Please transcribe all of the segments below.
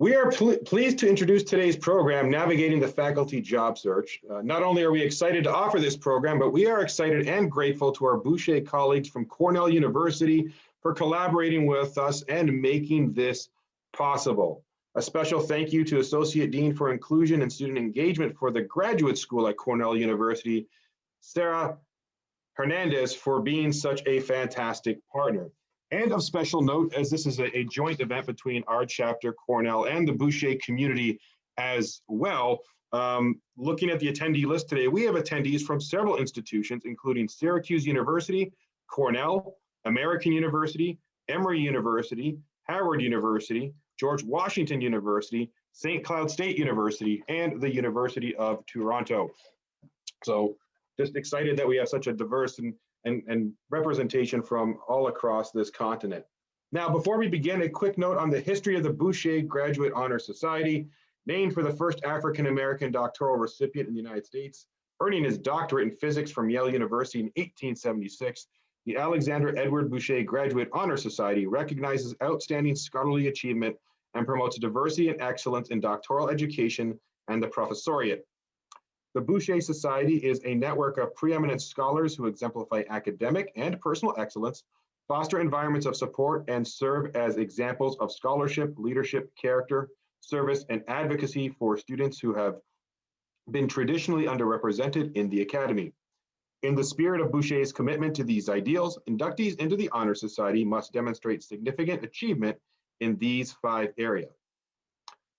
We are pl pleased to introduce today's program, Navigating the Faculty Job Search. Uh, not only are we excited to offer this program, but we are excited and grateful to our Bouchet colleagues from Cornell University for collaborating with us and making this possible. A special thank you to Associate Dean for Inclusion and Student Engagement for the Graduate School at Cornell University, Sarah Hernandez, for being such a fantastic partner. And of special note, as this is a, a, joint event between our chapter, Cornell, and the Bouchet community as well, um, looking at the attendee list today, we have attendees from several institutions, including Syracuse University, Cornell, American University, Emory University, Howard University, George Washington University, St. Cloud State University, and the University of Toronto. So just excited that we have such a diverse and and, and representation from all across this continent. Now, before we begin, a quick note on the history of the Bouchet Graduate Honor Society, named for the first African-American doctoral recipient in the United States, earning his doctorate in physics from Yale University in 1876, the Alexander Edward Bouchet Graduate Honor Society recognizes outstanding scholarly achievement and promotes diversity and excellence in doctoral education and the professoriate. The Bouchet Society is a network of preeminent scholars who exemplify academic and personal excellence, foster environments of support, and serve as examples of scholarship, leadership, character, service, and advocacy for students who have been traditionally underrepresented in the Academy. In the spirit of Bouchet's commitment to these ideals, inductees into the Honor Society must demonstrate significant achievement in these five areas.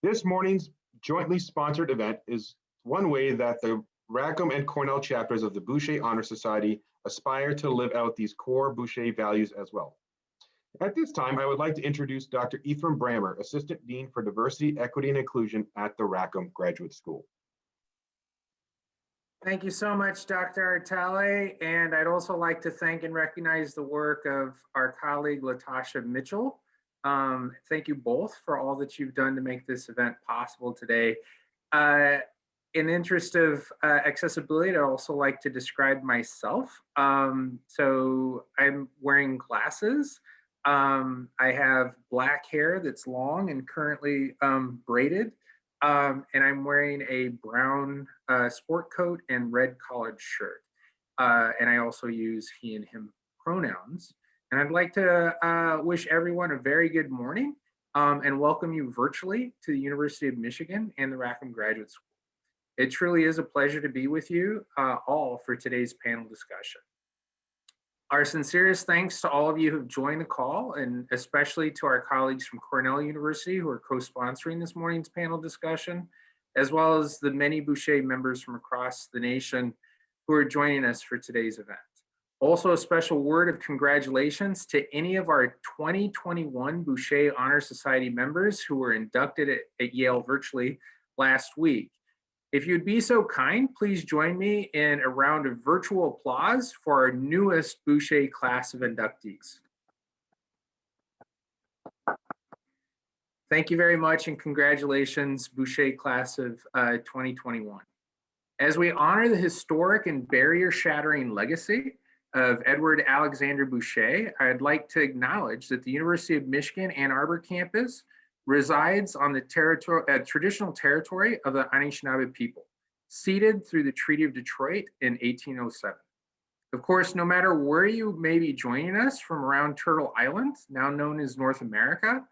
This morning's jointly sponsored event is one way that the Rackham and Cornell chapters of the Bouchet Honor Society aspire to live out these core Bouchet values as well. At this time, I would like to introduce Dr. Ethriam Brammer, Assistant Dean for Diversity, Equity, and Inclusion at the Rackham Graduate School. Thank you so much, Dr. Artale. And I'd also like to thank and recognize the work of our colleague, Latasha Mitchell. Um, thank you both for all that you've done to make this event possible today. Uh, in interest of uh, accessibility, I'd also like to describe myself. Um, so I'm wearing glasses. Um, I have black hair that's long and currently um, braided. Um, and I'm wearing a brown uh, sport coat and red collared shirt. Uh, and I also use he and him pronouns. And I'd like to uh, wish everyone a very good morning um, and welcome you virtually to the University of Michigan and the Rackham Graduate School. It truly is a pleasure to be with you uh, all for today's panel discussion. Our sincerest thanks to all of you who've joined the call and especially to our colleagues from Cornell University who are co-sponsoring this morning's panel discussion, as well as the many Bouchet members from across the nation who are joining us for today's event. Also a special word of congratulations to any of our 2021 Bouchet Honor Society members who were inducted at, at Yale virtually last week. If you'd be so kind, please join me in a round of virtual applause for our newest Bouchet class of inductees. Thank you very much and congratulations, Bouchet class of uh, 2021. As we honor the historic and barrier shattering legacy of Edward Alexander Bouchet, I'd like to acknowledge that the University of Michigan Ann Arbor campus resides on the territory, uh, traditional territory of the Anishinaabe people, ceded through the Treaty of Detroit in 1807. Of course, no matter where you may be joining us from around Turtle Island, now known as North America,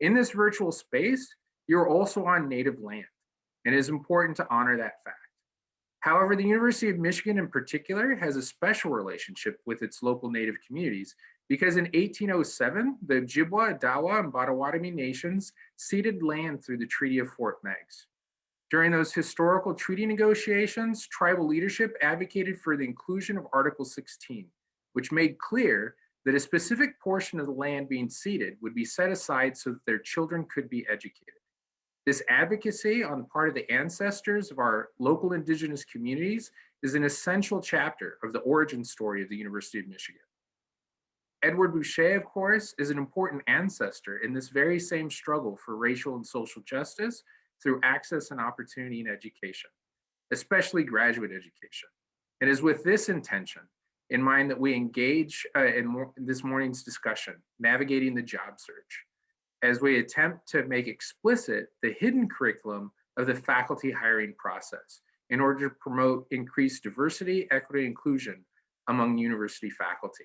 in this virtual space, you're also on native land, and it is important to honor that fact. However, the University of Michigan in particular has a special relationship with its local native communities because in 1807, the Ojibwa, Odawa, and Potawatomi nations ceded land through the Treaty of Fort Meigs. During those historical treaty negotiations, tribal leadership advocated for the inclusion of Article 16, which made clear that a specific portion of the land being ceded would be set aside so that their children could be educated. This advocacy on the part of the ancestors of our local indigenous communities is an essential chapter of the origin story of the University of Michigan. Edward Bouchet, of course, is an important ancestor in this very same struggle for racial and social justice through access and opportunity in education, especially graduate education. And it is with this intention in mind that we engage uh, in, in this morning's discussion, navigating the job search. As we attempt to make explicit the hidden curriculum of the faculty hiring process in order to promote increased diversity, equity, inclusion among university faculty.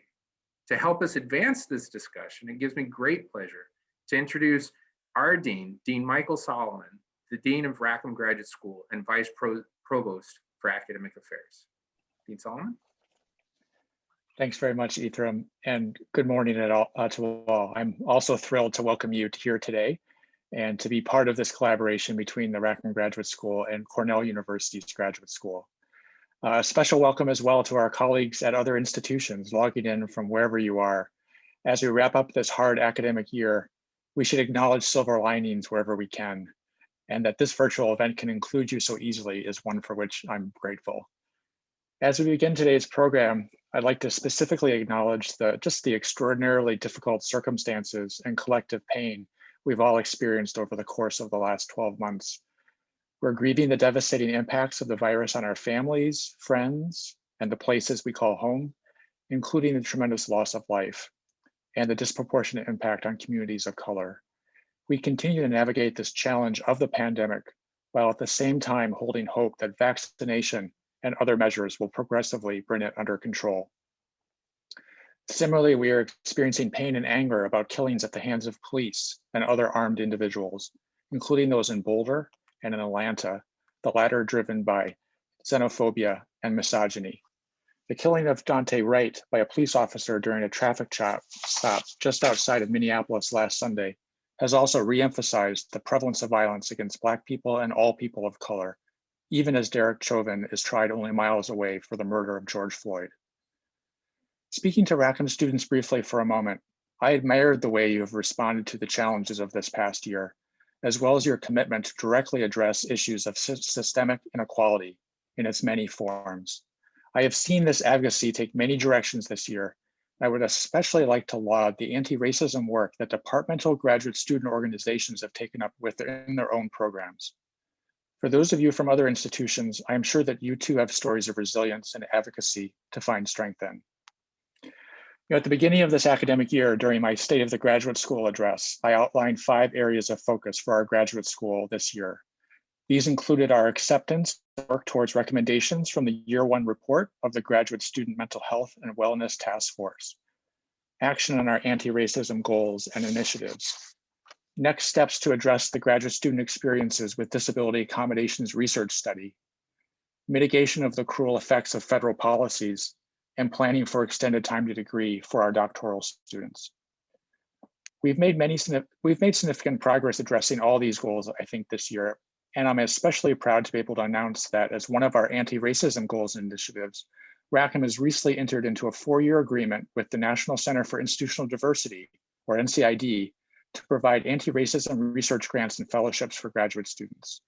To help us advance this discussion, it gives me great pleasure to introduce our Dean, Dean Michael Solomon, the Dean of Rackham Graduate School and Vice Pro Provost for Academic Affairs. Dean Solomon? Thanks very much, Ethriam, and good morning all, uh, to all. I'm also thrilled to welcome you to here today and to be part of this collaboration between the Rackham Graduate School and Cornell University's Graduate School. Uh, a special welcome as well to our colleagues at other institutions logging in from wherever you are. As we wrap up this hard academic year, we should acknowledge silver linings wherever we can, and that this virtual event can include you so easily is one for which I'm grateful. As we begin today's program, I'd like to specifically acknowledge the just the extraordinarily difficult circumstances and collective pain we've all experienced over the course of the last 12 months. We're grieving the devastating impacts of the virus on our families, friends, and the places we call home, including the tremendous loss of life and the disproportionate impact on communities of color. We continue to navigate this challenge of the pandemic while at the same time holding hope that vaccination and other measures will progressively bring it under control. Similarly, we are experiencing pain and anger about killings at the hands of police and other armed individuals, including those in Boulder and in Atlanta, the latter driven by xenophobia and misogyny. The killing of Daunte Wright by a police officer during a traffic stop just outside of Minneapolis last Sunday has also reemphasized the prevalence of violence against Black people and all people of color even as Derek Chauvin is tried only miles away for the murder of George Floyd. Speaking to Rackham students briefly for a moment, I admired the way you have responded to the challenges of this past year, as well as your commitment to directly address issues of systemic inequality in its many forms. I have seen this advocacy take many directions this year. I would especially like to laud the anti-racism work that departmental graduate student organizations have taken up within their own programs. For those of you from other institutions, I am sure that you too have stories of resilience and advocacy to find strength in. You know, at the beginning of this academic year, during my State of the Graduate School address, I outlined five areas of focus for our graduate school this year. These included our acceptance work towards recommendations from the year one report of the Graduate Student Mental Health and Wellness Task Force, action on our anti-racism goals and initiatives, next steps to address the graduate student experiences with disability accommodations research study, mitigation of the cruel effects of federal policies, and planning for extended time to degree for our doctoral students. We've made many we've made significant progress addressing all these goals, I think, this year. And I'm especially proud to be able to announce that as one of our anti-racism goals and initiatives, Rackham has recently entered into a four-year agreement with the National Center for Institutional Diversity, or NCID, to provide anti-racism research grants and fellowships for graduate students.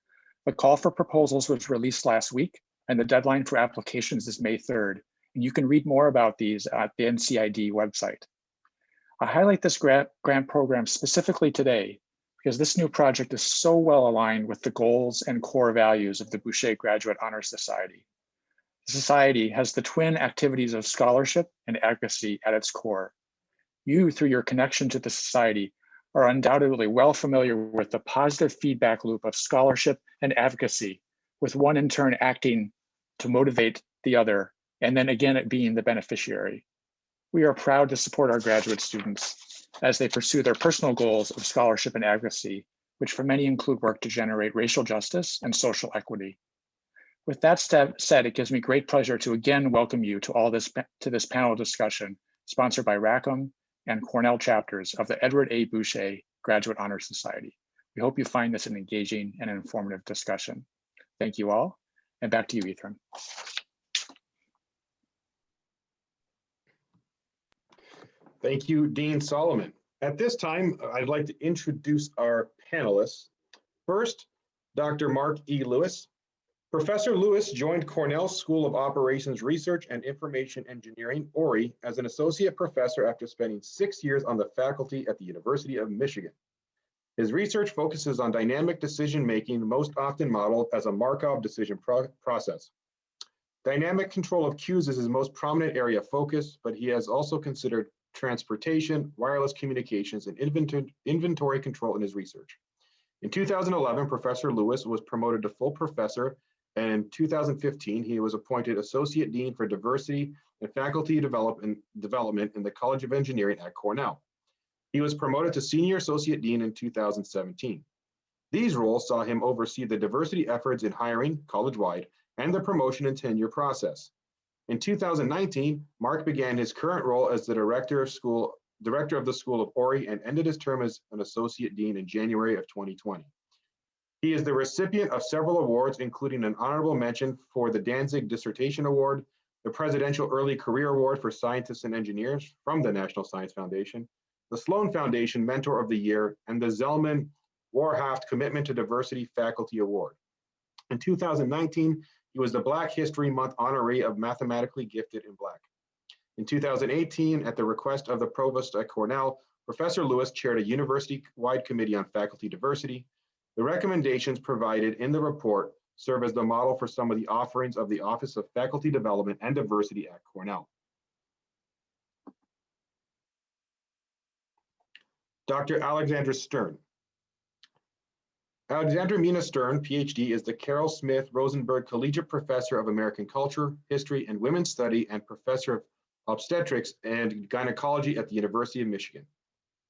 The call for proposals was released last week and the deadline for applications is May 3rd. And you can read more about these at the NCID website. I highlight this grant, grant program specifically today because this new project is so well aligned with the goals and core values of the Bouchet Graduate Honor Society. The society has the twin activities of scholarship and advocacy at its core. You, through your connection to the society, are undoubtedly well familiar with the positive feedback loop of scholarship and advocacy, with one in turn acting to motivate the other, and then again it being the beneficiary. We are proud to support our graduate students as they pursue their personal goals of scholarship and advocacy, which for many include work to generate racial justice and social equity. With that said, it gives me great pleasure to again welcome you to all this to this panel discussion sponsored by Rackham and Cornell chapters of the Edward A. Bouchet Graduate Honor Society. We hope you find this an engaging and informative discussion. Thank you all, and back to you, Ethriam. Thank you, Dean Solomon. At this time, I'd like to introduce our panelists. First, Dr. Mark E. Lewis, Professor Lewis joined Cornell School of Operations Research and Information Engineering, ORIE, as an associate professor after spending six years on the faculty at the University of Michigan. His research focuses on dynamic decision-making, most often modeled as a Markov decision pro process. Dynamic control of queues is his most prominent area of focus, but he has also considered transportation, wireless communications, and inventory, inventory control in his research. In 2011, Professor Lewis was promoted to full professor, and in 2015, he was appointed Associate Dean for Diversity and Faculty Development, in the College of Engineering at Cornell. He was promoted to Senior Associate Dean in 2017. These roles saw him oversee the diversity efforts in hiring college-wide and the promotion and tenure process. In 2019, Mark began his current role as the director of school, director of the School of Ori and ended his term as an associate dean in January of 2020. He is the recipient of several awards, including an honorable mention for the Dantzig Dissertation Award, the Presidential Early Career Award for Scientists and Engineers from the National Science Foundation, the Sloan Foundation Mentor of the Year, and the Zellman Warhaft Commitment to Diversity Faculty Award. In 2019, he was the Black History Month honoree of Mathematically Gifted in Black. In 2018, at the request of the provost at Cornell, Professor Lewis chaired a university-wide committee on faculty diversity. The recommendations provided in the report serve as the model for some of the offerings of the Office of Faculty Development and Diversity at Cornell. Dr. Alexandra Stern. Alexandra Minna Stern, PhD, is the Carroll Smith Rosenberg Collegiate Professor of American Culture, History, and Women's Study and Professor of Obstetrics and Gynecology at the University of Michigan.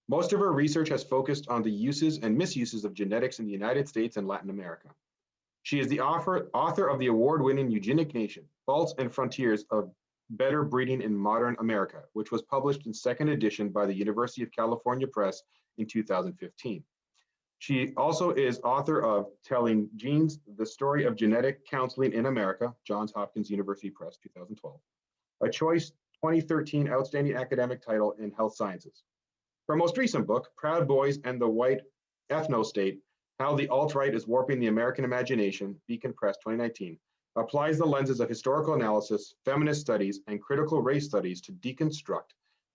Most of her research has focused on the uses and misuses of genetics in the United States and Latin America. She is the author, author of the award-winning Eugenic Nation, Faults and Frontiers of Better Breeding in Modern America, which was published in second edition by the University of California Press in 2015. She also is author of Telling Genes, The Story of Genetic Counseling in America, Johns Hopkins University Press, 2012. A choice 2013 Outstanding Academic Title in Health Sciences. Her most recent book, Proud Boys and the White Ethno-State, How the Alt-Right is Warping the American Imagination, Beacon Press 2019, applies the lenses of historical analysis, feminist studies, and critical race studies to deconstruct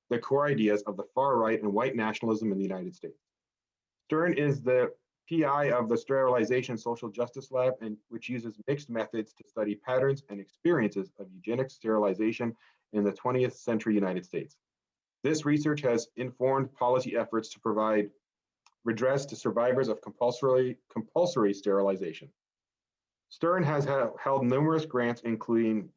the core ideas of the far right and white nationalism in the United States. Stern is the PI of the Sterilization Social Justice Lab, and which uses mixed methods to study patterns and experiences of eugenic sterilization in the 20th century United States. This research has informed policy efforts to provide redress to survivors of compulsory, compulsory sterilization. Stern has ha held numerous grants, including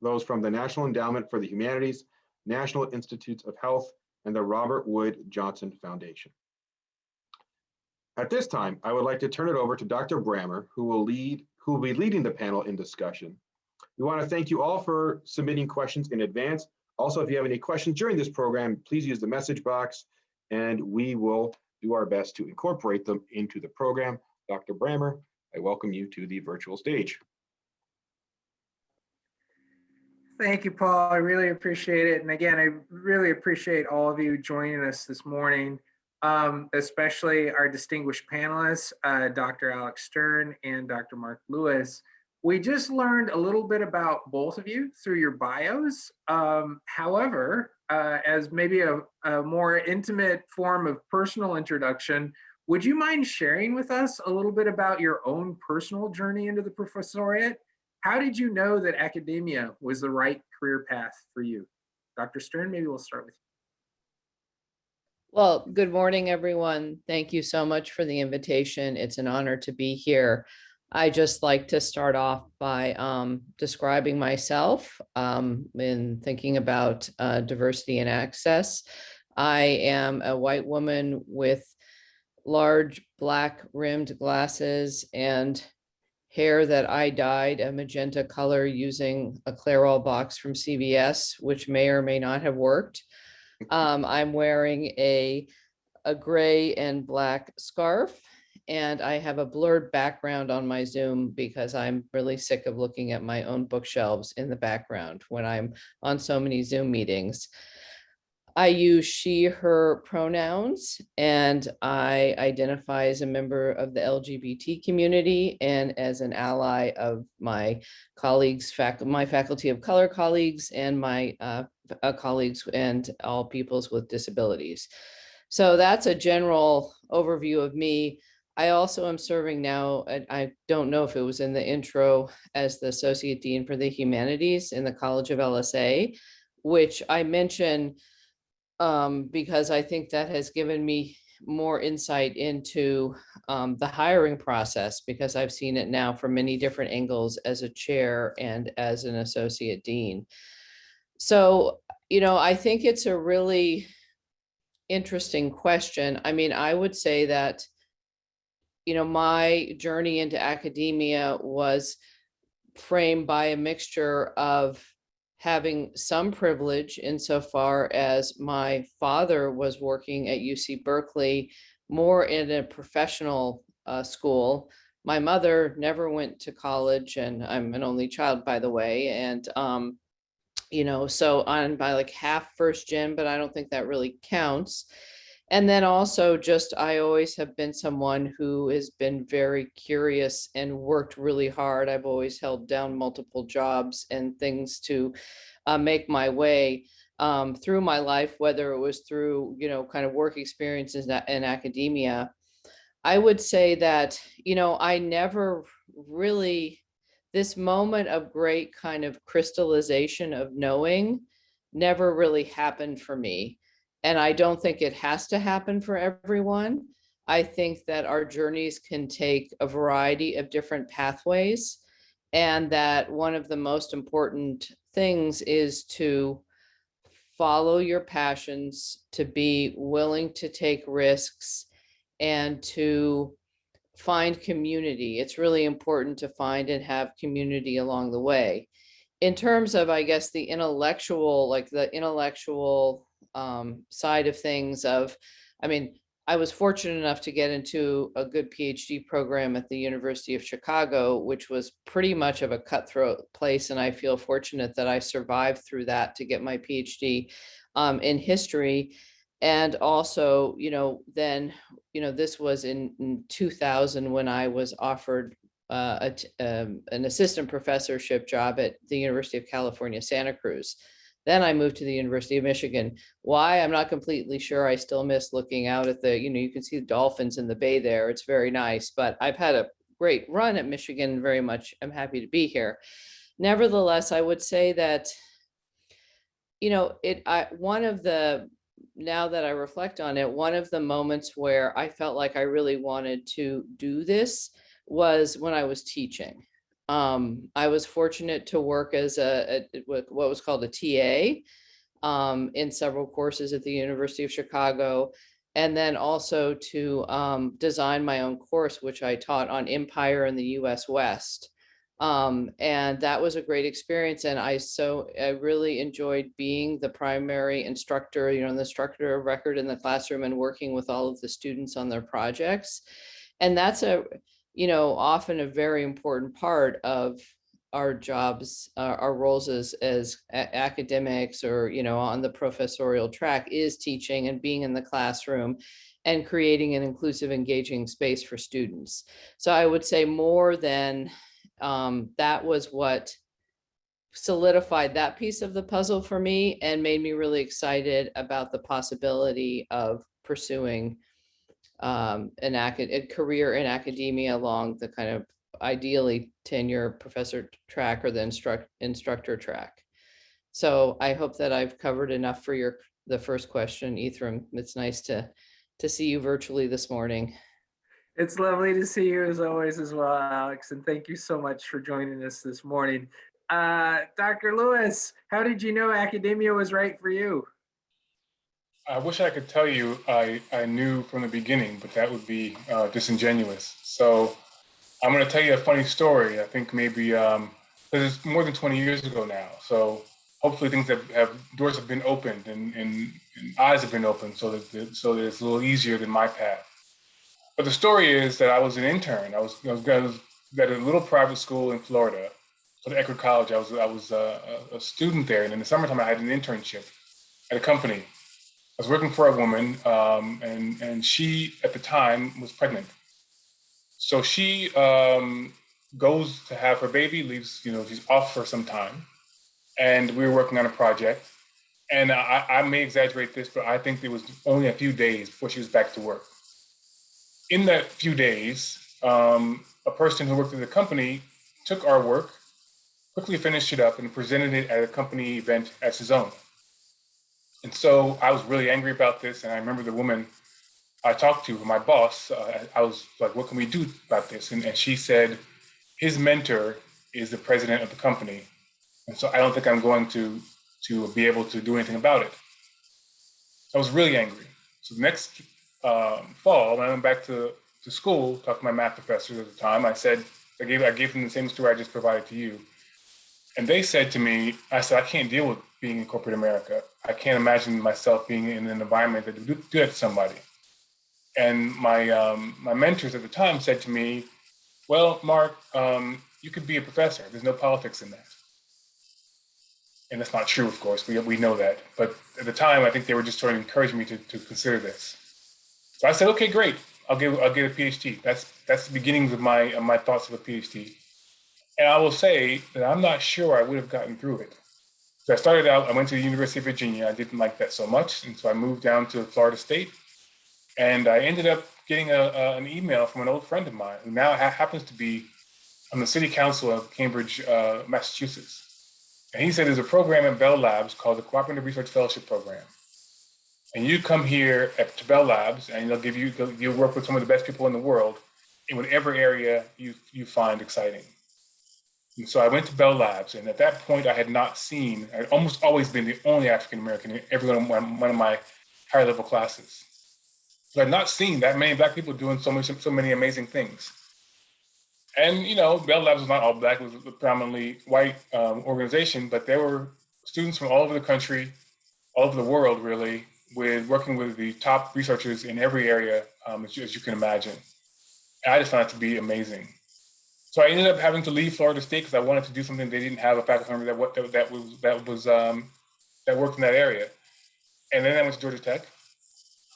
those from the National Endowment for the Humanities, National Institutes of Health, and the Robert Wood Johnson Foundation. At this time, I would like to turn it over to Dr. Brammer, who will lead, who will be leading the panel in discussion. We want to thank you all for submitting questions in advance. Also, if you have any questions during this program, please use the message box and we will do our best to incorporate them into the program. Dr. Brammer, I welcome you to the virtual stage. Thank you, Paul. I really appreciate it. And again, I really appreciate all of you joining us this morning, um, especially our distinguished panelists, uh, Dr. Alex Stern and Dr. Mark Lewis. We just learned a little bit about both of you through your bios. Um, however, uh, as maybe a, a more intimate form of personal introduction, would you mind sharing with us a little bit about your own personal journey into the professoriate? How did you know that academia was the right career path for you? Dr. Stern, maybe we'll start with you. Well, good morning, everyone. Thank you so much for the invitation. It's an honor to be here. I just like to start off by um, describing myself um, in thinking about uh, diversity and access. I am a white woman with large black rimmed glasses and hair that I dyed a magenta color using a Clairol box from CVS, which may or may not have worked. Um, I'm wearing a, a gray and black scarf and I have a blurred background on my Zoom because I'm really sick of looking at my own bookshelves in the background when I'm on so many Zoom meetings. I use she, her pronouns, and I identify as a member of the LGBT community and as an ally of my colleagues, fac my faculty of color colleagues and my uh, uh, colleagues and all peoples with disabilities. So that's a general overview of me. I also am serving now, I- don't know if it was in the intro, as the Associate Dean for the Humanities in the College of LSA, which I mention um, because I think that has given me more insight into um, the hiring process because I've seen it now from many different angles as a chair and as an associate dean. So, you know, I think it's a really interesting question. I mean, I would say that, you know, my journey into academia was framed by a mixture of having some privilege insofar as my father was working at UC Berkeley more in a professional uh, school. My mother never went to college and I'm an only child, by the way. And, um, you know, so on by like half first gen, but I don't think that really counts. And then also just, I always have been someone who has been very curious and worked really hard. I've always held down multiple jobs and things to uh, make my way um, through my life, whether it was through, you know, kind of work experiences in, academia. I would say that, you know, I never really, this moment of great kind of crystallization of knowing never really happened for me. And I don't think it has to happen for everyone. I think that our journeys can take a variety of different pathways. And that one of the most important things is to follow your passions, to be willing to take risks and to find community. It's really important to find and have community along the way. In terms of, I guess, the intellectual, like the intellectual um, side of things of, I mean, I was fortunate enough to get into a good PhD program at the University of Chicago, which was pretty much of a cutthroat place. And I feel fortunate that I survived through that to get my PhD um, in history. And also, you know, then, you know, this was in, in 2000 when I was offered uh, a um, an assistant professorship job at the University of California, Santa Cruz. Then I moved to the University of Michigan. Why? I'm not completely sure. I still miss looking out at the, you know, you can see the dolphins in the bay there. It's very nice, but I've had a great run at Michigan very much. I'm happy to be here. Nevertheless, I would say that, you know, it, I, one of the, now that I reflect on it, one of the moments where I felt like I really wanted to do this was when I was teaching. Um, I was fortunate to work as a, a what was called a TA um, in several courses at the University of Chicago, and then also to um, design my own course, which I taught on empire in the U.S. West. Um, and that was a great experience. And I so I really enjoyed being the primary instructor, you know, the instructor of record in the classroom and working with all of the students on their projects. And that's a you know, often a very important part of our jobs, uh, our roles as, as academics or, you know, on the professorial track is teaching and being in the classroom and creating an inclusive, engaging space for students. So I would say more than um, that was what solidified that piece of the puzzle for me and made me really excited about the possibility of pursuing um, an acad- a career in academia along the kind of ideally tenure professor track or the instruct instructor track. So I hope that I've covered enough for your the first question, Ethriam. It's nice to to see you virtually this morning. It's lovely to see you as always as well, Alex, and thank you so much for joining us this morning. Uh, Dr. Lewis, how did you know academia was right for you? I wish I could tell you I, I knew from the beginning, but that would be uh, disingenuous. So I'm going to tell you a funny story. I think maybe um, it's more than 20 years ago now. So hopefully things have, have doors have been opened and, and, and eyes have been opened so that so that it's a little easier than my path. But the story is that I was an intern. I was, I was, I was at a little private school in Florida, the Eckerd College. I was I was a, a student there, and in the summertime I had an internship at a company I was working for a woman, um, and and she at the time was pregnant. So she um, goes to have her baby, leaves, you know, she's off for some time, and we were working on a project. And I, I may exaggerate this, but I think it was only a few days before she was back to work. In that few days, um, a person who worked at the company took our work, quickly finished it up, and presented it at a company event as his own. And so I was really angry about this. And I remember the woman I talked to, my boss, uh, I was like, what can we do about this? And, and she said, his mentor is the president of the company. And so I don't think I'm going to, to be able to do anything about it. I was really angry. So the next um, fall, when I went back to, to school, talked to my math professors at the time, I said, I gave, I gave them the same story I just provided to you. And they said to me, I said, I can't deal with being in corporate America. I can't imagine myself being in an environment that would do, that to somebody. And my, um, my mentors at the time said to me, well, Mark, um, you could be a professor. There's no politics in that. And that's not true, of course. We, we know that. But at the time, I think they were just trying to encourage me to, to consider this. So I said, okay, great. I'll get, I'll get a PhD. That's, that's the beginnings of my, of my thoughts of a PhD. And I will say that I'm not sure I would have gotten through it. So I started out, I went to the University of Virginia. I didn't like that so much. And so I moved down to Florida State. And I ended up getting a, a, an email from an old friend of mine who now ha happens to be on the city council of Cambridge, uh, Massachusetts. And he said there's a program at Bell Labs called the Cooperative Research Fellowship Program. And you come here at, to Bell Labs and they'll give you, you'll work with some of the best people in the world in whatever area you, you find exciting. And so I went to Bell Labs, and at that point, I had not seen, I'd almost always been the only African American in every one of, one of my higher level classes. So I'd not seen that many Black people doing so, much, so many amazing things. And, you know, Bell Labs was not all Black, it was a predominantly white um, organization, but there were students from all over the country, all over the world, really, with working with the top researchers in every area, um, as, you, as you can imagine. And I just found it to be amazing. So I ended up having to leave Florida State because I wanted to do something they didn't have a faculty member that that, that was that was um, that worked in that area. And then I went to Georgia Tech,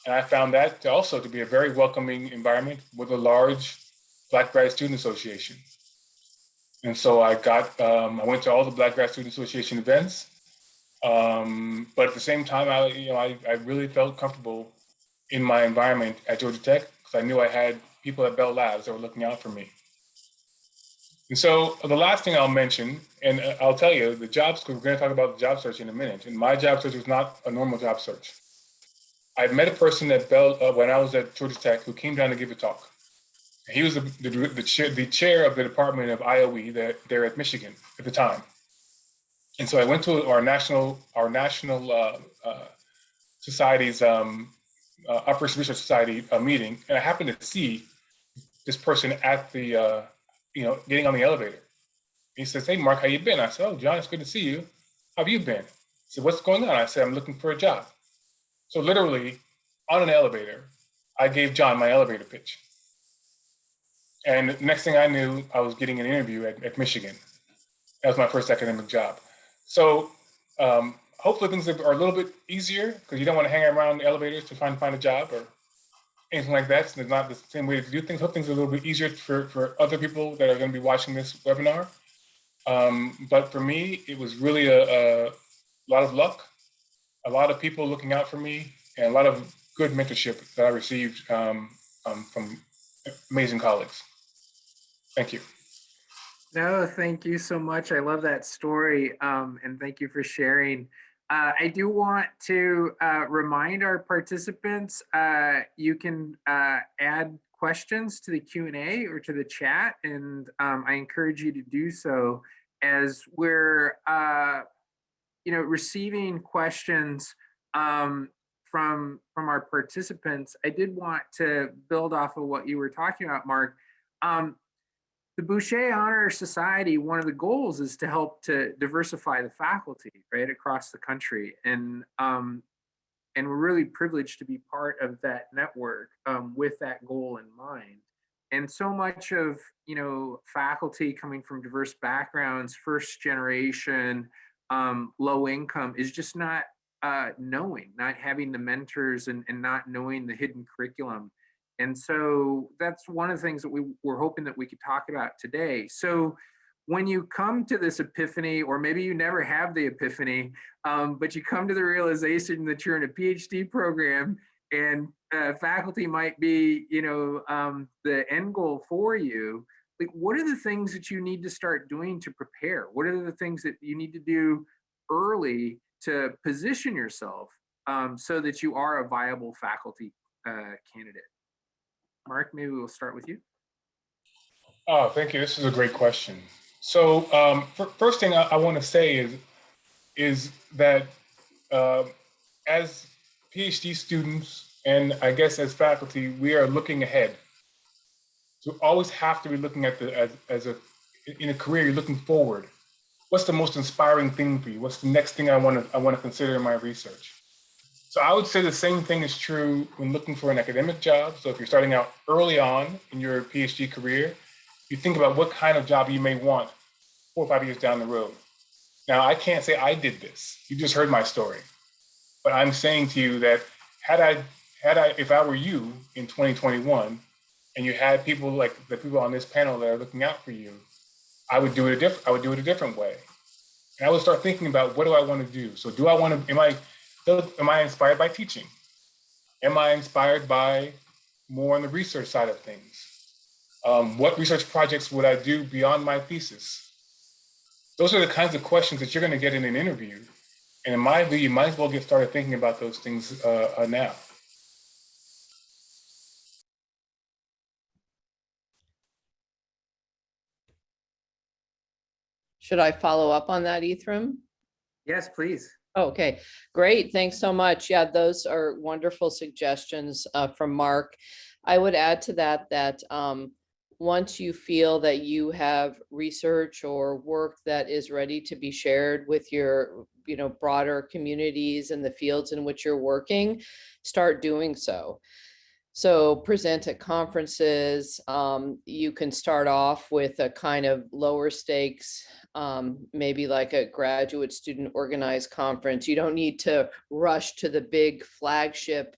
and I found that to also to be a very welcoming environment with a large Black Grad Student Association. And so I got um, I went to all the Black Grad Student Association events, um, but at the same time, I you know I, I really felt comfortable in my environment at Georgia Tech because I knew I had people at Bell Labs that were looking out for me. And so the last thing I'll mention, and uh, I'll tell you, the jobs, because we're going to talk about the job search in a minute, and my job search was not a normal job search. I met a person at Bell uh, when I was at Georgia Tech who came down to give a talk. He was the, the, the, chair, the chair of the Department of IOE that there at Michigan at the time. And so I went to our national, our national uh, uh, society's um, uh, Operations Research Society uh, meeting, and I happened to see this person at the uh, you know, getting on the elevator. He says, hey, Mark, how you been? I said, oh, John, it's good to see you. How have you been? He said, what's going on? I said, I'm looking for a job. So literally on an elevator, I gave John my elevator pitch. And next thing I knew, I was getting an interview at, at Michigan. That was my first academic job. So um, hopefully things are a little bit easier because you don't want to hang around elevators to find find a job or anything like that. It's not the same way to do things. Hope things are a little bit easier for, for other people that are going to be watching this webinar. Um, but for me, it was really a, a, lot of luck, a lot of people looking out for me, and a lot of good mentorship that I received um, um, from amazing colleagues. Thank you. No, thank you so much. I love that story. Um, and thank you for sharing. Uh, I do want to uh, remind our participants, uh, you can uh, add questions to the Q&A or to the chat, and um, I encourage you to do so as we're, uh, you know, receiving questions um, from, from our participants. I did want to build off of what you were talking about, Mark. Um, the Bouchet Honor Society, one of the goals is to help to diversify the faculty right across the country. And um, and we're really privileged to be part of that network um, with that goal in mind. And so much of, you know, faculty coming from diverse backgrounds, first generation, um, low income is just not uh, knowing, not having the mentors and, and not knowing the hidden curriculum. And so that's one of the things that we were hoping that we could talk about today. So when you come to this epiphany, or maybe you never have the epiphany, um, but you come to the realization that you're in a PhD program and uh, faculty might be, you know, um, the end goal for you, like what are the things that you need to start doing to prepare? What are the things that you need to do early to position yourself um, so that you are a viable faculty uh, candidate? Mark, maybe we'll start with you. Oh, thank you. This is a great question. So, um, fir- first thing I, I want to say is is that uh, as PhD students and I guess as faculty, we are looking ahead. So always have to be looking at the as, as a in a career, you're looking forward. What's the most inspiring thing for you? What's the next thing I want to I want to consider in my research? So I would say the same thing is true when looking for an academic job. So if you're starting out early on in your PhD career, you think about what kind of job you may want four or five years down the road. Now, I can't say I did this. You just heard my story. But I'm saying to you that had I, had I, if I were you in 2021 and you had people like the people on this panel that are looking out for you, I would do it a different, I would do it a different way. And I would start thinking about what do I want to do? So do I want to, am I, am I inspired by teaching? Am I inspired by more on the research side of things? Um, what research projects would I do beyond my thesis? Those are the kinds of questions that you're going to get in an interview. And in my view, you might as well get started thinking about those things uh, uh, now. Should I follow up on that, Ethriam? Yes, please. Okay, great. Thanks so much. Yeah, those are wonderful suggestions uh, from Mark. I would add to that that um, once you feel that you have research or work that is ready to be shared with your, you know, broader communities and the fields in which you're working, start doing so. So present at conferences, um, you can start off with a kind of lower stakes, um, maybe like a graduate student organized conference. You don't need to rush to the big flagship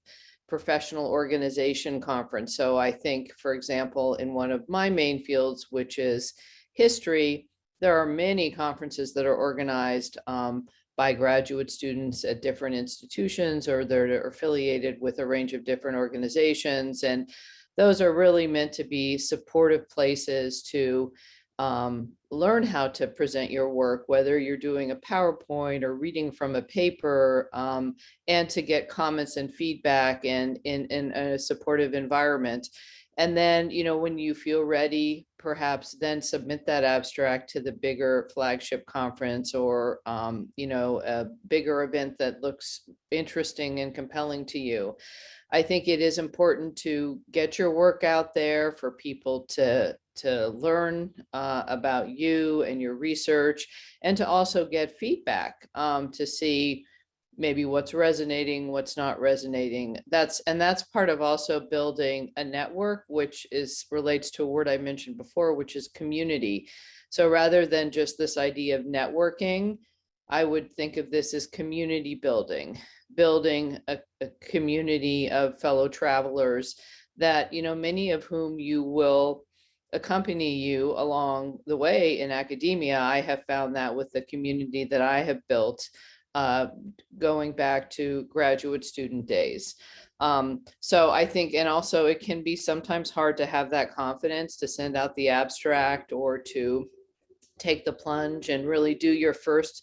professional organization conference. So I think, for example, in one of my main fields, which is history, there are many conferences that are organized um, by graduate students at different institutions or they're affiliated with a range of different organizations. And those are really meant to be supportive places to um, learn how to present your work, whether you're doing a PowerPoint or reading from a paper, um, and to get comments and feedback and in, in a supportive environment. And then, you know, when you feel ready, perhaps then submit that abstract to the bigger flagship conference or, um, you know, a bigger event that looks interesting and compelling to you. I think it is important to get your work out there for people to to learn uh, about you and your research and to also get feedback um, to see maybe what's resonating, what's not resonating. That's and that's part of also building a network, which is relates to a word I mentioned before, which is community. So rather than just this idea of networking, I would think of this as community building, building a, a community of fellow travelers that, you know, many of whom you will accompany you along the way in academia. I have found that with the community that I have built uh, going back to graduate student days. Um, so I think, and also it can be sometimes hard to have that confidence to send out the abstract or to take the plunge and really do your first,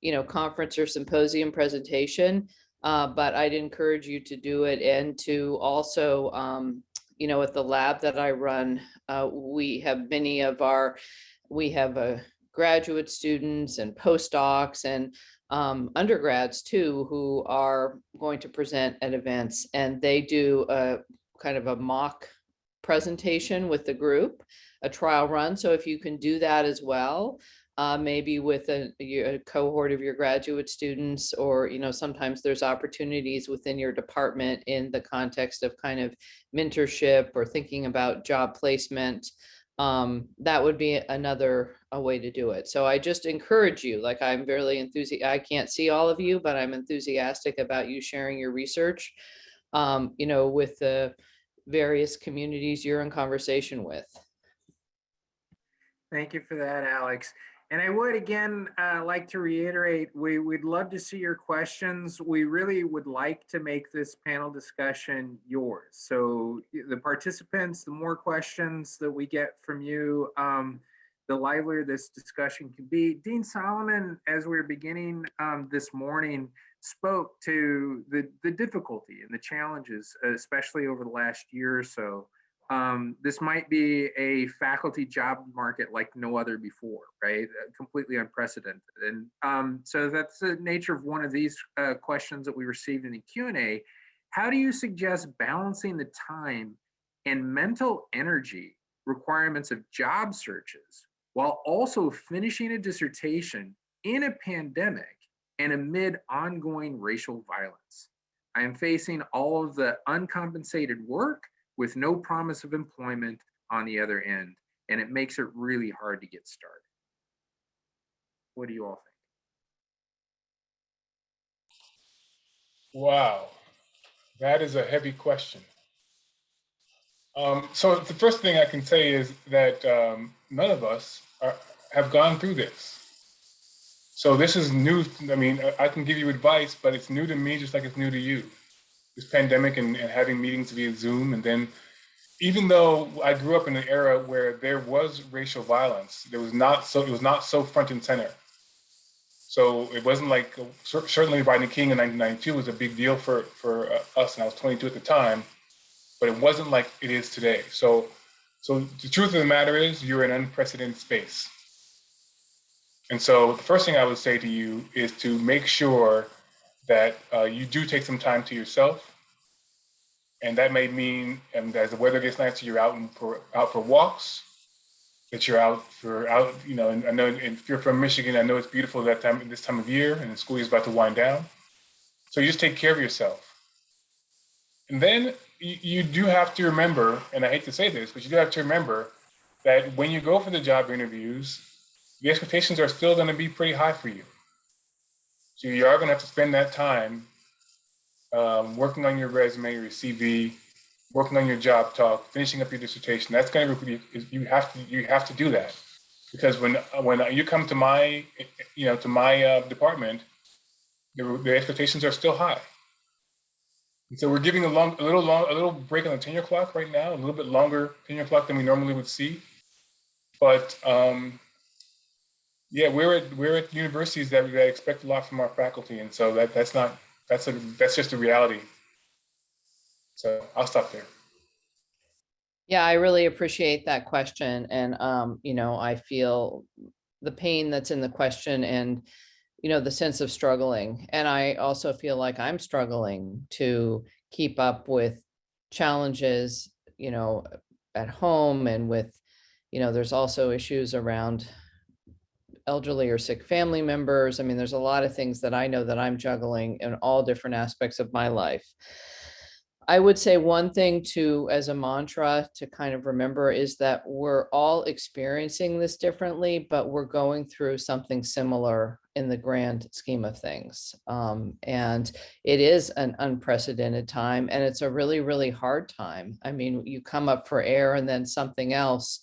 you know, conference or symposium presentation. Uh, but I'd encourage you to do it and to also, um, you know, at the lab that I run, uh, we have many of our, we have a graduate students and postdocs and um, undergrads too, who are going to present at events and they do a kind of a mock presentation with the group, a trial run. So if you can do that as well, uh, maybe with a, a cohort of your graduate students, or, you know, sometimes there's opportunities within your department in the context of kind of mentorship or thinking about job placement um, that would be another a way to do it. So I just encourage you, like I'm very enthusiastic. I can't see all of you, but I'm enthusiastic about you sharing your research, um, you know, with the various communities you're in conversation with. Thank you for that, Alex. And I would again uh, like to reiterate, we would love to see your questions. We really would like to make this panel discussion yours. So the participants, the more questions that we get from you, um, the livelier this discussion can be. Dean Solomon, as we are beginning um, this morning, spoke to the, the difficulty and the challenges, especially over the last year or so. Um, this might be a faculty job market like no other before, right? Uh, Completely unprecedented. And um, so that's the nature of one of these uh, questions that we received in the Q&A. How do you suggest balancing the time and mental energy requirements of job searches while also finishing a dissertation in a pandemic and amid ongoing racial violence. I am facing all of the uncompensated work with no promise of employment on the other end, and it makes it really hard to get started. What do you all think? Wow, that is a heavy question. Um, so the first thing I can say is that um, none of us are, have gone through this. So this is new. I mean, I can give you advice, but it's new to me just like it's new to you. This pandemic and, and having meetings via Zoom. And then even though I grew up in an era where there was racial violence, there was not so it was not so front and center. So it wasn't like certainly Rodney King in 1992 was a big deal for for uh, us, and I was 22 at the time, but it wasn't like it is today. So so the truth of the matter is you're in unprecedented space. And so the first thing I would say to you is to make sure that uh, you do take some time to yourself. And that may mean, and as the weather gets nicer, you're out and for out for walks, that you're out for out, you know, and I know if you're from Michigan, I know it's beautiful that time this time of year and the school is about to wind down. So you just take care of yourself. And then you, you do have to remember, and I hate to say this, but you do have to remember that when you go for the job interviews, the expectations are still going to be pretty high for you. So you are going to have to spend that time um, working on your resume, your CV, working on your job talk, finishing up your dissertation. That's going to be you have to you have to do that because when when you come to my you know to my uh, department, the, the expectations are still high. And so we're giving a long, a little long, a little break on the tenure clock right now, a little bit longer tenure clock than we normally would see. But um, yeah, we're at we're at universities that, that expect a lot from our faculty, and so that that's not that's a that's just a reality. So I'll stop there. Yeah, I really appreciate that question. And, um, you know, I feel the pain that's in the question and, you know, the sense of struggling. And I also feel like I'm struggling to keep up with challenges, you know, at home and with, you know, there's also issues around elderly or sick family members. I mean, there's a lot of things that I know that I'm juggling in all different aspects of my life. I would say one thing to, as a mantra to kind of remember is that we're all experiencing this differently, but we're going through something similar in the grand scheme of things. Um, and it is an unprecedented time and it's a really, really hard time. I mean, you come up for air and then something else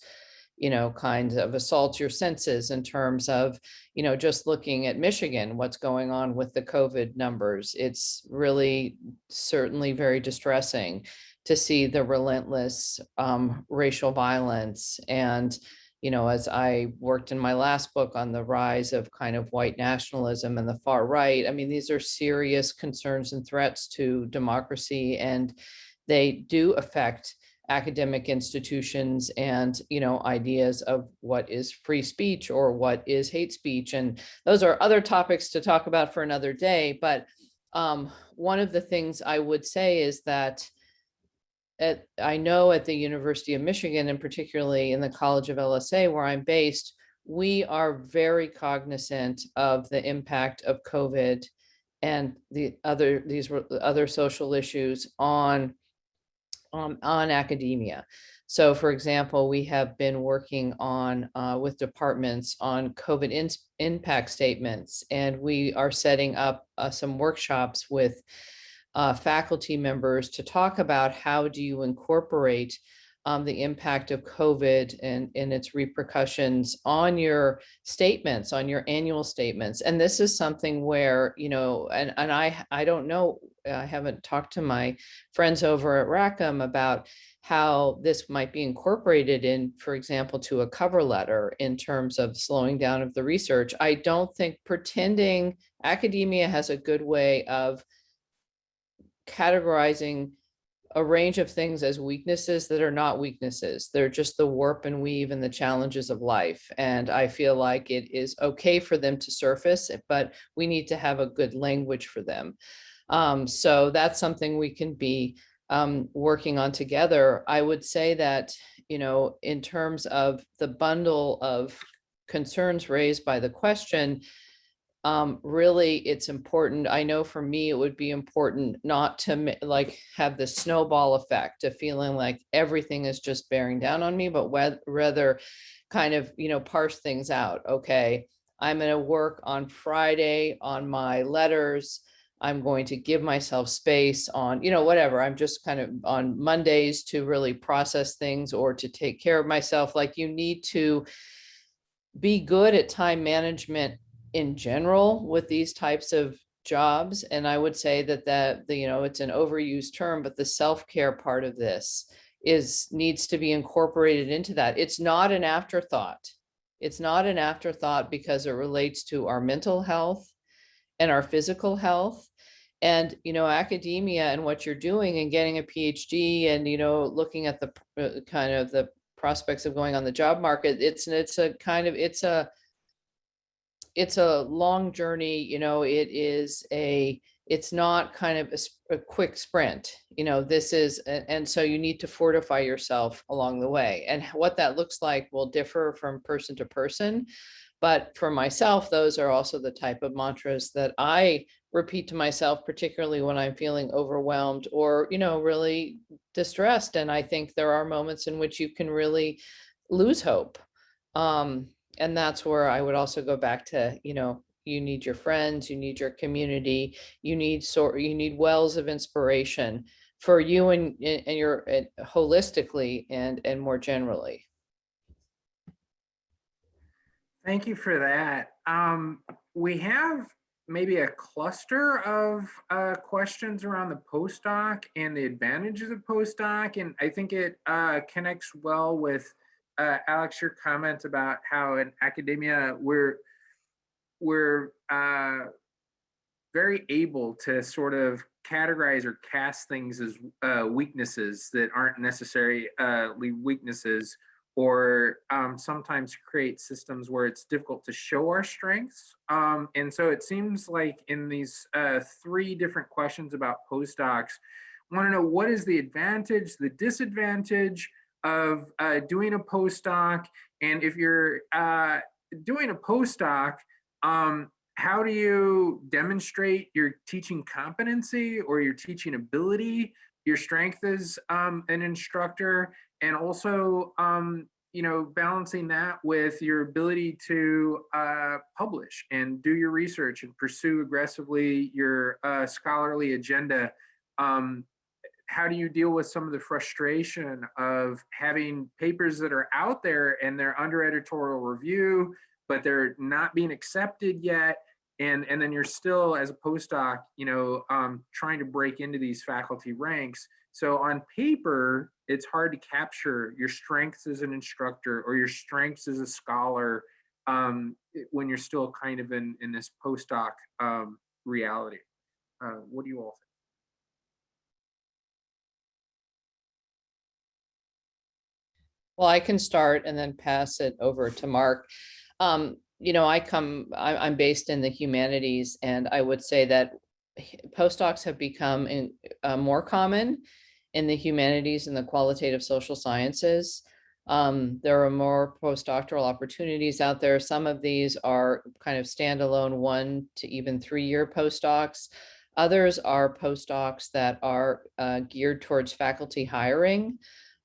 you know, kinds of assault your senses in terms of, you know, just looking at Michigan, what's going on with the COVID numbers. It's really certainly very distressing to see the relentless um, racial violence. And, you know, as I worked in my last book on the rise of kind of white nationalism and the far right, I mean, these are serious concerns and threats to democracy and they do affect academic institutions and you know ideas of what is free speech or what is hate speech. And those are other topics to talk about for another day. But um, one of the things I would say is that at, I know at the University of Michigan and particularly in the College of LSA where I'm based we are very cognizant of the impact of COVID and the other these other social issues on um, on academia. So for example, we have been working on uh, with departments on COVID in, impact statements, and we are setting up uh, some workshops with uh, faculty members to talk about how do you incorporate um, the impact of COVID and, and its repercussions on your statements, on your annual statements. And this is something where, you know, and, and I, I don't know Uh, I haven't talked to my friends over at Rackham about how this might be incorporated in, for example, to a cover letter in terms of slowing down of the research. I don't think pretending academia has a good way of categorizing a range of things as weaknesses that are not weaknesses. They're just the warp and weave and the challenges of life. And I feel like it is okay for them to surface, but we need to have a good language for them. Um, so that's something we can be um, working on together. I would say that, you know, in terms of the bundle of concerns raised by the question, um, really, it's important. I know for me, it would be important not to like have the snowball effect of feeling like everything is just bearing down on me, but rather kind of, you know, parse things out. Okay, I'm going to work on Friday on my letters. I'm going to give myself space on, you know, whatever. I'm just kind of on Mondays to really process things or to take care of myself. Like you need to be good at time management in general with these types of jobs. And I would say that that, the, you know, it's an overused term, but the self-care part of this is, needs to be incorporated into that. It's not an afterthought. It's not an afterthought because it relates to our mental health and our physical health. And, you know, academia and what you're doing and getting a PhD and, you know, looking at the uh, kind of the prospects of going on the job market, it's, it's a kind of, it's a, it's a long journey, you know, it is a, it's not kind of a quick sprint, you know, this is, a- and so you need to fortify yourself along the way. And what that looks like will differ from person to person. But for myself, those are also the type of mantras that I repeat to myself, particularly when I'm feeling overwhelmed or, you know, really distressed. And I think there are moments in which you can really lose hope. Um, and that's where I would also go back to, you know, you need your friends, you need your community, you need sort, you need wells of inspiration for you and, and your and holistically and, and more generally. Thank you for that. Um, we have maybe a cluster of uh, questions around the postdoc and the advantages of postdoc, and I think it uh, connects well with uh, Alex your comment about how in academia we're we're uh, very able to sort of categorize or cast things as uh, weaknesses that aren't necessarily weaknesses or um, sometimes create systems where it's difficult to show our strengths. Um, and so it seems like in these uh, three different questions about postdocs, want to know what is the advantage, the disadvantage of uh, doing a postdoc, and if you're uh, doing a postdoc, um, how do you demonstrate your teaching competency or your teaching ability, your strength as um, an instructor, and also um, you know balancing that with your ability to uh, publish and do your research and pursue aggressively your uh, scholarly agenda um, how do you deal with some of the frustration of having papers that are out there and they're under editorial review but they're not being accepted yet and and then you're still as a postdoc you know um, trying to break into these faculty ranks? So on paper, it's hard to capture your strengths as an instructor or your strengths as a scholar um, when you're still kind of in, in this postdoc um, reality. Uh, what do you all think? Well, I can start and then pass it over to Mark. Um, you know, I come, I'm based in the humanities and I would say that postdocs have become in, uh, more common in the humanities and the qualitative social sciences. Um, there are more postdoctoral opportunities out there. Some of these are kind of standalone one to even three-year postdocs. Others are postdocs that are uh, geared towards faculty hiring.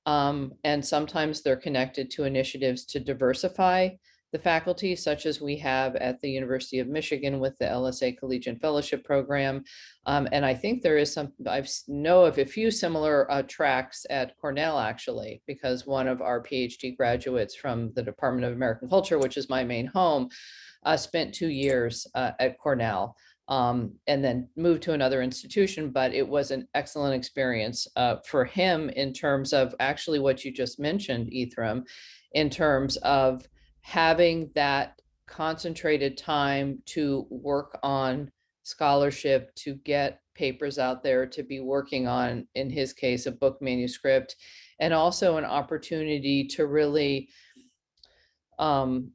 Um, and sometimes they're connected to initiatives to diversify the faculty, such as we have at the University of Michigan with the LSA Collegiate Fellowship Program. Um, and I think there is some, I know of a few similar uh, tracks at Cornell, actually, because one of our PhD graduates from the Department of American Culture, which is my main home, uh, spent two years uh, at Cornell. um, and then moved to another institution, but it was an excellent experience uh, for him in terms of actually what you just mentioned, Ethriam, in terms of having that concentrated time to work on scholarship, to get papers out there, to be working on, in his case, a book manuscript, and also an opportunity to really, um,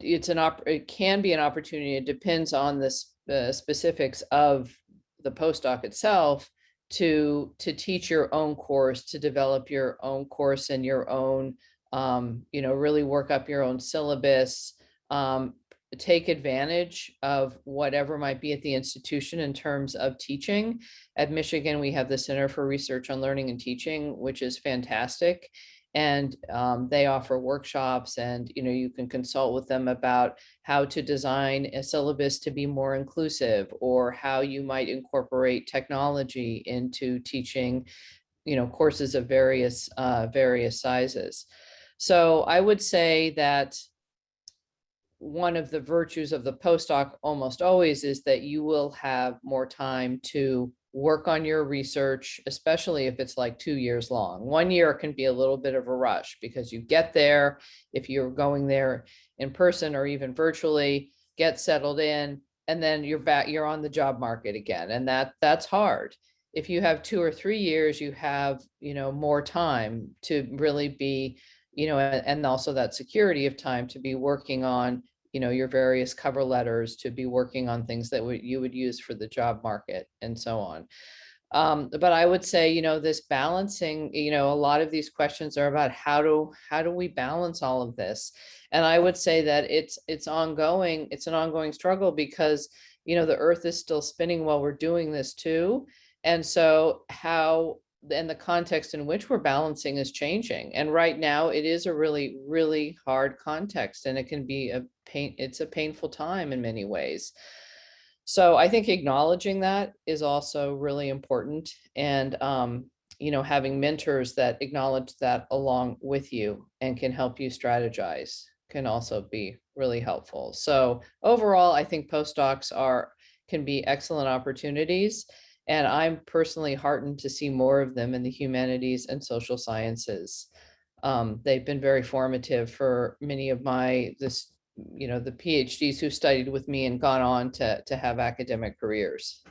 it's an op, it can be an opportunity. It depends on the s- uh, specifics of the postdoc itself to, to teach your own course, to develop your own course and your own, um, you know, really work up your own syllabus, um, take advantage of whatever might be at the institution in terms of teaching. At Michigan, we have the Center for Research on Learning and Teaching, which is fantastic. And um, they offer workshops and, you know, you can consult with them about how to design a syllabus to be more inclusive or how you might incorporate technology into teaching, you know, courses of various, uh, various sizes. So I would say that one of the virtues of the postdoc almost always is that you will have more time to work on your research, especially if it's like two years long. One year can be a little bit of a rush because you get there, if you're going there in person or even virtually, get settled in, and then you're back, you're on the job market again. And that, that's hard. If you have two or three years, you have, you know, more time to really be, you know, and also that security of time to be working on, you know, your various cover letters, to be working on things that you would use for the job market and so on. Um, but I would say, you know, this balancing, you know, a lot of these questions are about how do, how do we balance all of this? And I would say that it's, it's ongoing, it's an ongoing struggle because, you know, the earth is still spinning while we're doing this too. And so how, and the context in which we're balancing is changing. And right now it is a really, really hard context and it can be a pain, it's a painful time in many ways. So I think acknowledging that is also really important and, um, you know, having mentors that acknowledge that along with you and can help you strategize can also be really helpful. So overall, I think postdocs are, can be excellent opportunities. And I'm personally heartened to see more of them in the humanities and social sciences. Um, they've been very formative for many of my, this, you know, the PhDs who studied with me and gone on to, to have academic careers.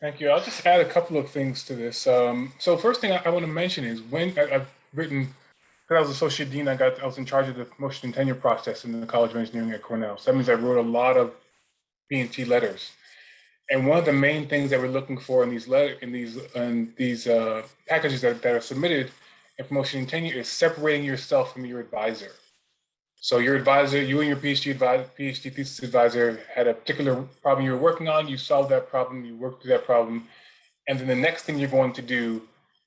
Thank you. I'll just add a couple of things to this. Um, so first thing I, I want to mention is when I, I've written, because I was associate dean, I got I was in charge of the promotion and tenure process in the College of Engineering at Cornell. So that means I wrote a lot of P&T letters. And one of the main things that we're looking for in these letter in these in these uh, packages that, that are submitted in promotion and tenure is separating yourself from your advisor. So your advisor, you and your PhD advisor, PhD thesis advisor had a particular problem you were working on, you solved that problem, you worked through that problem, and then the next thing you're going to do,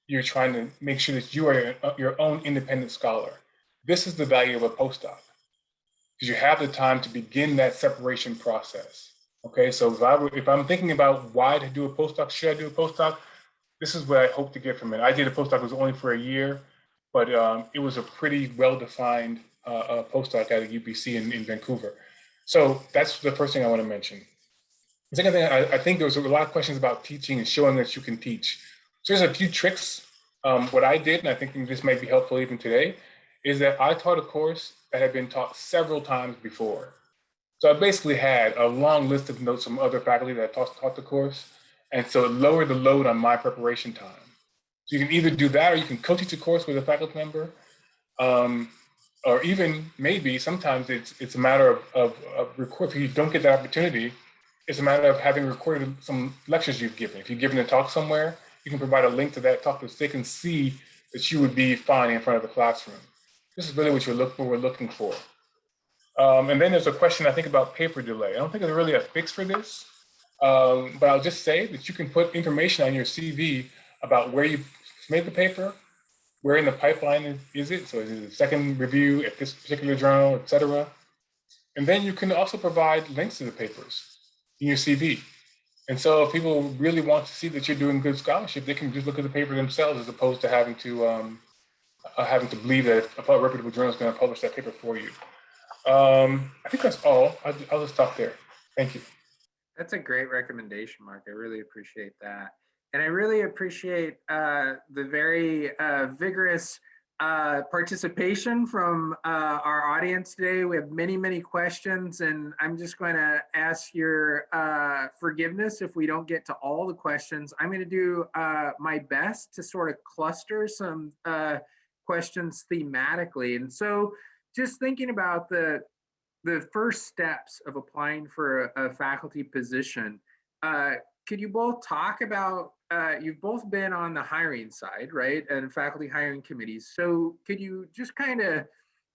you're trying to make sure that you are your, your own independent scholar. This is the value of a postdoc, because you have the time to begin that separation process. Okay, so if, I, if I'm thinking about why to do a postdoc, should I do a postdoc? This is what I hope to get from it. I did a postdoc, it was only for a year, but um, it was a pretty well-defined uh, uh, postdoc at UBC in, in Vancouver. So that's the first thing I want to mention. The second thing, I, I think there was a lot of questions about teaching and showing that you can teach. So there's a few tricks. Um, what I did, and I think this might be helpful even today, is that I taught a course that had been taught several times before. So I basically had a long list of notes from other faculty that taught, taught the course. And so it lowered the load on my preparation time. So you can either do that or you can co-teach a course with a faculty member. Um, or even maybe sometimes it's it's a matter of, of, of record, if you don't get that opportunity, it's a matter of having recorded some lectures you've given. If you've given a talk somewhere, you can provide a link to that talk so they can see that you would be fine in front of the classroom. This is really what you're look, what we're looking for. Um, and then there's a question I think about paper delay. I don't think there's really a fix for this, um, but I'll just say that you can put information on your CV about where you made the paper, where in the pipeline is, is it? So is it a second review at this particular journal, et cetera? And then you can also provide links to the papers in your CV. And so if people really want to see that you're doing good scholarship, they can just look at the paper themselves as opposed to having to um, uh, having to believe that a reputable journal is going to publish that paper for you. Um, I think that's all. I'll, I'll just stop there. Thank you. That's a great recommendation, Mark. I really appreciate that. And I really appreciate uh, the very uh, vigorous uh, participation from uh, our audience today. We have many, many questions, and I'm just going to ask your uh, forgiveness if we don't get to all the questions. I'm going to do uh, my best to sort of cluster some questions thematically. And so just thinking about the the first steps of applying for a, a faculty position, uh, could you both talk about, uh, you've both been on the hiring side, right? And faculty hiring committees. So could you just kind of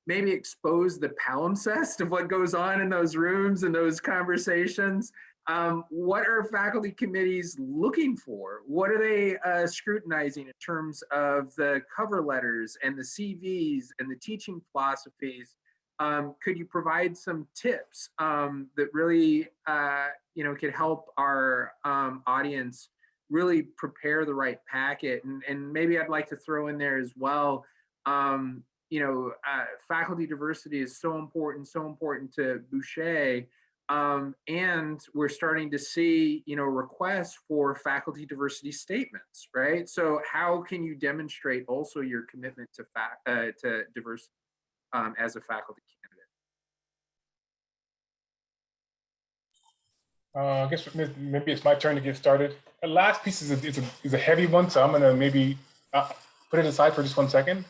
maybe expose the palimpsest of what goes on in those rooms and those conversations? Um, what are faculty committees looking for? What are they uh, scrutinizing in terms of the cover letters and the CVs and the teaching philosophies? Um, could you provide some tips um, that really, uh, you know, could help our um, audience really prepare the right packet? And, and maybe I'd like to throw in there as well, um, you know, uh, faculty diversity is so important, so important to Bouchet. Um, and we're starting to see, you know, requests for faculty diversity statements, right? So how can you demonstrate also your commitment to, uh, to diversity? um, as a faculty candidate. Uh, I guess maybe it's my turn to get started. The last piece is a, is a, is a heavy one, so I'm gonna maybe uh, put it aside for just one second,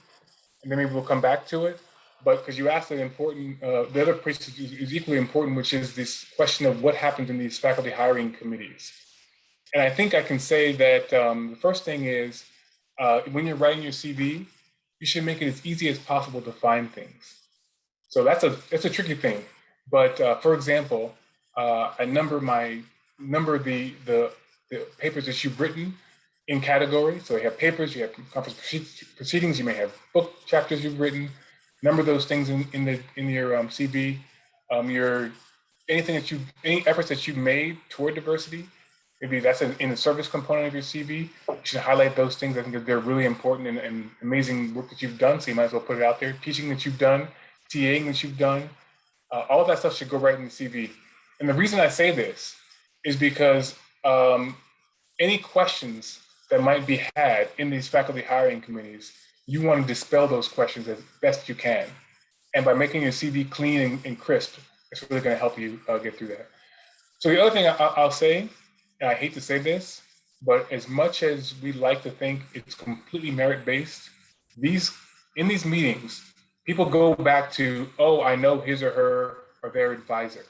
and then maybe we'll come back to it. But because you asked an important, uh, the other piece is, is equally important, which is this question of what happens in these faculty hiring committees. And I think I can say that um, the first thing is uh, when you're writing your CV, you should make it as easy as possible to find things. So that's a that's a tricky thing. But uh, for example, uh, I number my number the, the the papers that you've written in categories. So you have papers, you have conference proceedings, you may have book chapters you've written. Number those things in in the in your um, CV. Um, your anything that you any efforts that you've made toward diversity maybe that's in, in the service component of your CV. You should highlight those things. I think they're really important and, and, amazing work that you've done. So you might as well put it out there. Teaching that you've done, TAing that you've done, uh, all of that stuff should go right in the CV. And the reason I say this is because um, any questions that might be had in these faculty hiring committees, you want to dispel those questions as best you can. And by making your CV clean and, and crisp, it's really going to help you uh, get through that. So the other thing I, I'll say and I hate to say this, but as much as we like to think it's completely merit based, these in these meetings, people go back to, oh, I know his or her or their advisor,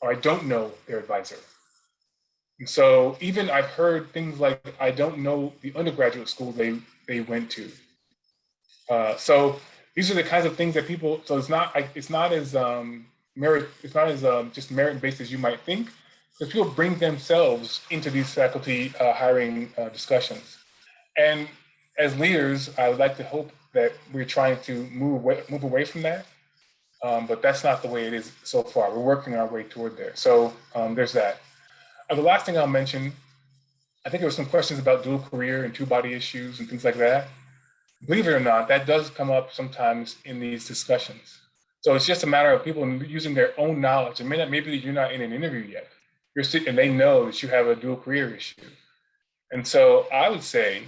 or I don't know their advisor. And so even I've heard things like, I don't know the undergraduate school they, they went to. Uh, so these are the kinds of things that people, so it's not, it's not as um, merit, it's not as um, just merit based as you might think, because people bring themselves into these faculty uh, hiring uh, discussions. And as leaders, I would like to hope that we're trying to move away, move away from that. Um, but that's not the way it is so far. We're working our way toward there. So um, there's that. Uh, the last thing I'll mention, I think there were some questions about dual career and two body issues and things like that. Believe it or not, that does come up sometimes in these discussions. So it's just a matter of people using their own knowledge. And maybe you're not in an interview yet, you're and they know that you have a dual career issue. And so I would say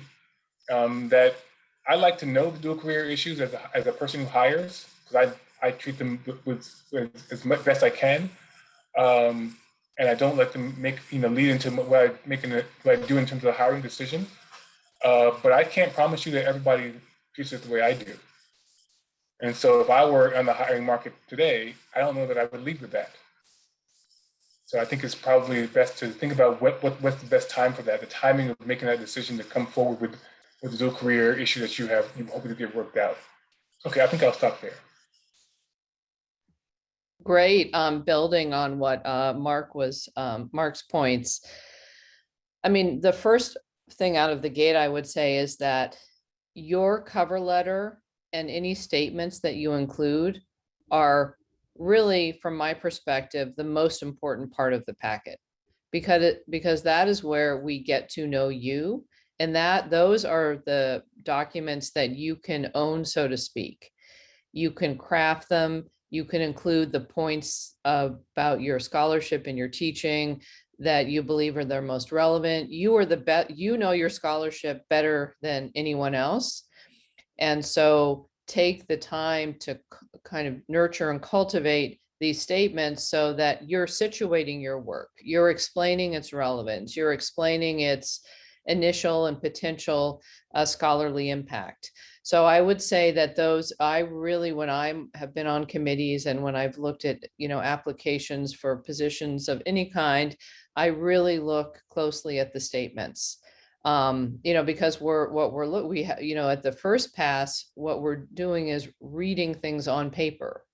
um, that I like to know the dual career issues as a, as a person who hires, because I, I treat them with, with as much best I can. Um, and I don't let them make, you know, lead into what I, making it, what I do in terms of the hiring decision. Uh, but I can't promise you that everybody treats it the way I do. And so if I were on the hiring market today, I don't know that I would lead with that. So I think it's probably best to think about what, what what's the best time for that, the timing of making that decision to come forward with, with the dual career issue that you have, you hoping to get worked out. Okay, I think I'll stop there. Great, um, building on what, uh, Mark was, um, Mark's points. I mean, the first thing out of the gate, I would say is that your cover letter and any statements that you include are really, from my perspective, the most important part of the packet. Because it, because that is where we get to know you and that those are the documents that you can own, so to speak. You can craft them You can include the points about your scholarship and your teaching that you believe are the most relevant. You are the best, you know your scholarship better than anyone else. And so take the time to kind of nurture and cultivate these statements so that you're situating your work. You're explaining its relevance. You're explaining its initial and potential uh, scholarly impact. So I would say that those, I really, when I'm, have been on committees and when I've looked at, you know, applications for positions of any kind, I really look closely at the statements. Um, you know, because we're, what we're, look, we, you know, at the first pass, what we're doing is reading things on paper.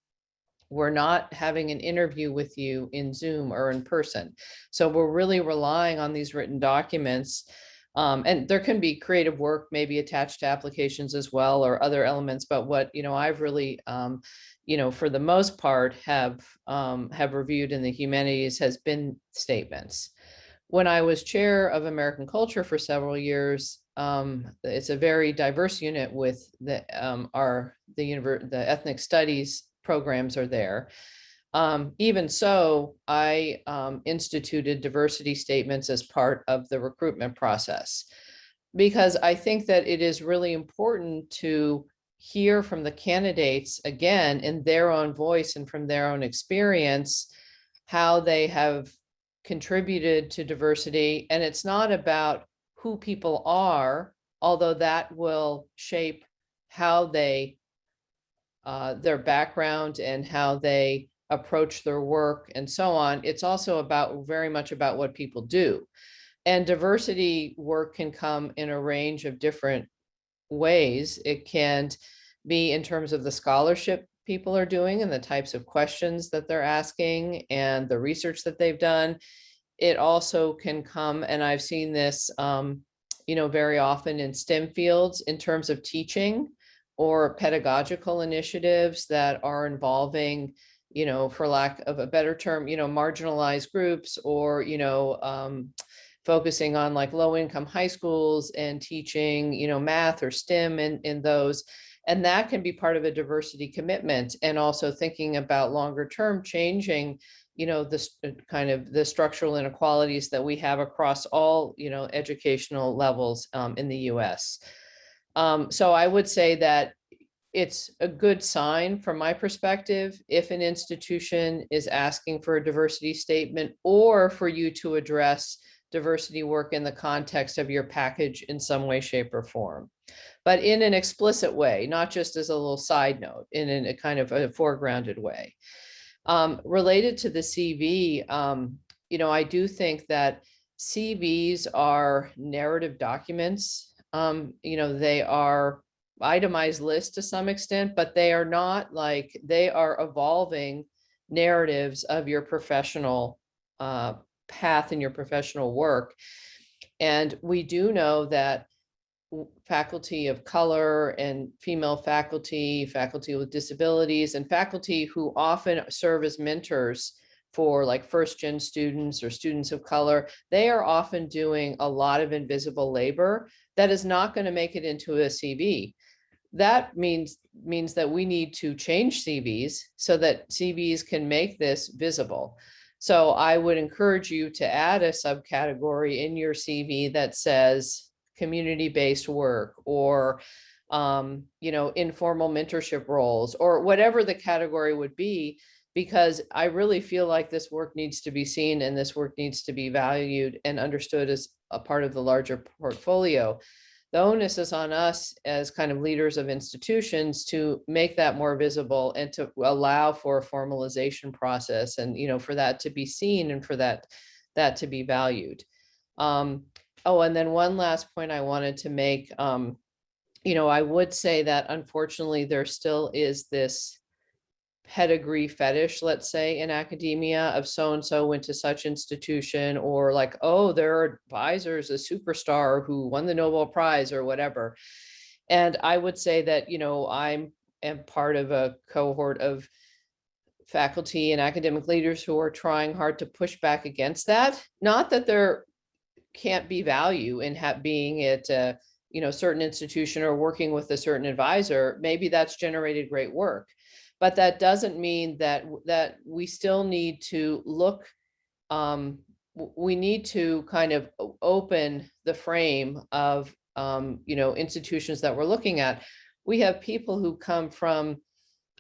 We're not having an interview with you in Zoom or in person. So we're really relying on these written documents. Um, and there can be creative work maybe attached to applications as well or other elements, but what, you know, I've really, um, you know, for the most part have, um, have reviewed in the humanities has been statements. When I was chair of American culture for several years, um, it's a very diverse unit with the, um, our, the the ethnic studies programs are there. Um, even so, I um, instituted diversity statements as part of the recruitment process. Because I think that it is really important to hear from the candidates again in their own voice and from their own experience, how they have contributed to diversity. And it's not about who people are, although that will shape how they uh, their background and how they approach their work and so on. It's also about very much about what people do. And diversity work can come in a range of different ways. It can be in terms of the scholarship people are doing and the types of questions that they're asking and the research that they've done. It also can come, and I've seen this, um, you know, very often in STEM fields in terms of teaching or pedagogical initiatives that are involving, you know, for lack of a better term, you know, marginalized groups or, you know, um, focusing on like low income high schools and teaching, you know, math or STEM in, in those. And that can be part of a diversity commitment and also thinking about longer term changing, you know, this kind of the structural inequalities that we have across all, you know, educational levels um, in the US. Um, so I would say that it's a good sign from my perspective if an institution is asking for a diversity statement or for you to address diversity work in the context of your package in some way, shape, or form. But in an explicit way, not just as a little side note, in a kind of a foregrounded way. Um, related to the CV, um, you know, I do think that CVs are narrative documents. Um, you know, they are itemized list to some extent, but they are not like, they are evolving narratives of your professional uh, path in your professional work. And we do know that faculty of color and female faculty, faculty with disabilities, and faculty who often serve as mentors for like first gen students or students of color, they are often doing a lot of invisible labor that is not going to make it into a CV. That means means that we need to change CVs so that CVs can make this visible. So I would encourage you to add a subcategory in your CV that says community-based work or um, you know, informal mentorship roles or whatever the category would be, because I really feel like this work needs to be seen and this work needs to be valued and understood as a part of the larger portfolio. The onus is on us as kind of leaders of institutions to make that more visible and to allow for a formalization process and, you know, for that to be seen and for that, that to be valued. Um, oh, and then one last point I wanted to make, um, you know, I would say that unfortunately there still is this pedigree fetish, let's say, in academia of so-and-so went to such institution or like, oh, their advisor is a superstar who won the Nobel Prize or whatever. And I would say that, you know, I'm am part of a cohort of faculty and academic leaders who are trying hard to push back against that. Not that there can't be value in being at a, you know, certain institution or working with a certain advisor. Maybe that's generated great work But that doesn't mean that, that we still need to look, um, we need to kind of open the frame of, um, you know, institutions that we're looking at. We have people who come from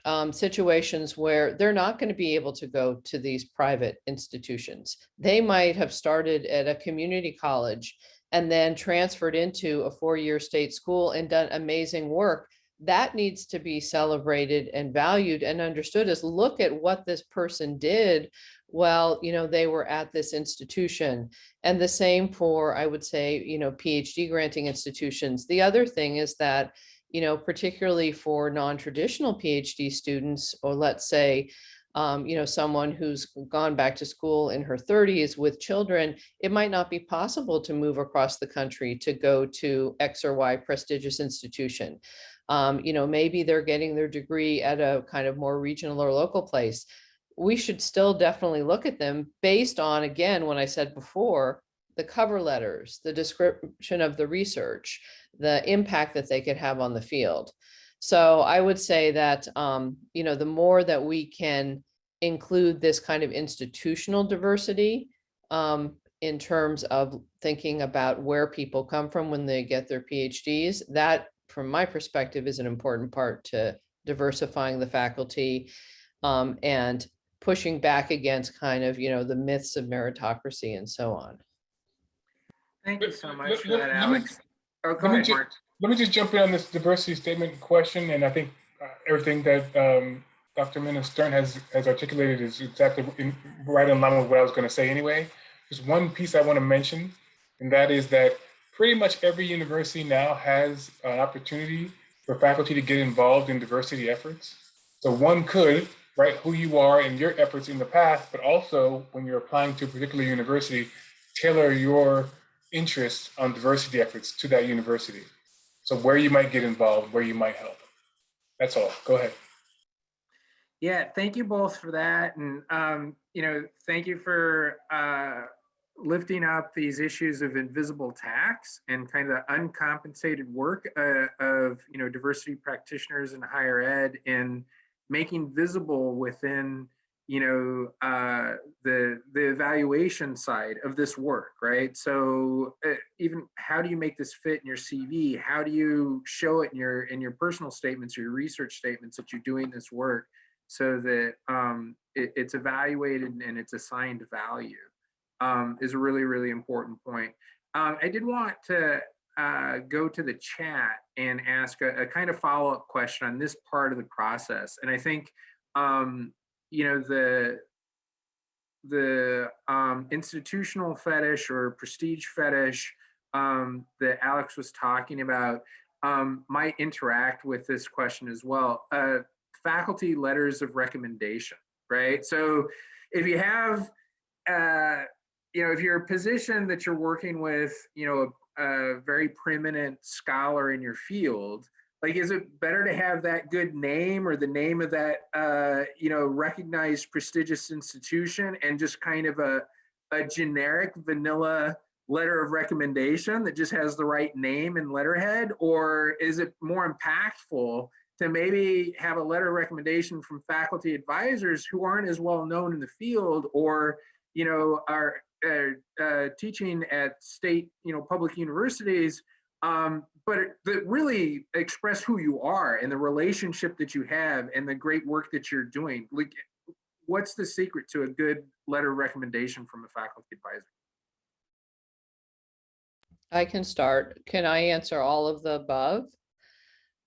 um, situations where they're not going to be able to go to these private institutions. They might have started at a community college and then transferred into a four-year state school and done amazing work. That needs to be celebrated and valued and understood as look at what this person did well you know, they were at this institution. And the same for, I would say, you know, PhD granting institutions. The other thing is that you know, particularly for non-traditional PhD students, or let's say, um, you know, someone who's gone back to school in her 30s with children, it might not be possible to move across the country to go to X or Y prestigious institution. Um, you know, maybe they're getting their degree at a kind of more regional or local place. We should still definitely look at them based on, again, when I said before, the cover letters, the description of the research, the impact that they could have on the field. So I would say that, um, you know, the more that we can include this kind of institutional diversity um, in terms of thinking about where people come from when they get their PhDs, that, from my perspective, is an important part to diversifying the faculty um, and pushing back against kind of, you know, the myths of meritocracy and so on. Thank you Let- so let- much for let- that, let me- Alex. Oh, go let me ahead, ju- Mark. Let me just jump in on this diversity statement question, and I think uh, everything that um, Dr. Minna Stern has, has articulated is exactly in, right in line with what I was going to say anyway. There's one piece I want to mention, and that is that pretty much every university now has an opportunity for faculty to get involved in diversity efforts. So one could write who you are and your efforts in the past, but also when you're applying to a particular university, tailor your interests on diversity efforts to that university. So where you might get involved, where you might help. That's all. Go ahead. Yeah, thank you both for that. And, um, you know, thank you for uh, lifting up these issues of invisible tax and kind of the uncompensated work uh, of, you know, diversity practitioners in higher ed and making visible within, you know, uh, the, the evaluation side of this work, right? So uh, even how do you make this fit in your CV? How do you show it in your, in your personal statements or your research statements that you're doing this work? so that um, it, it's evaluated and it's assigned value um, is a really, really important point. Um, I did want to uh, go to the chat and ask a, a kind of follow-up question on this part of the process. And I think, um, you know, the the um, institutional fetish or prestige fetish um, that Alex was talking about um, might interact with this question as well. Uh, faculty letters of recommendation, right? So if you have, uh, you know, if you're a position that you're working with, you know, a, a very preeminent scholar in your field, like, is it better to have that good name or the name of that, uh, you know, recognized prestigious institution and just kind of a, a generic vanilla letter of recommendation that just has the right name and letterhead? Or is it more impactful to maybe have a letter of recommendation from faculty advisors who aren't as well known in the field or, you know, are uh, uh, teaching at state, you know, public universities, um, but that really express who you are and the relationship that you have and the great work that you're doing. Like, what's the secret to a good letter of recommendation from a faculty advisor? I can start. Can I answer all of the above?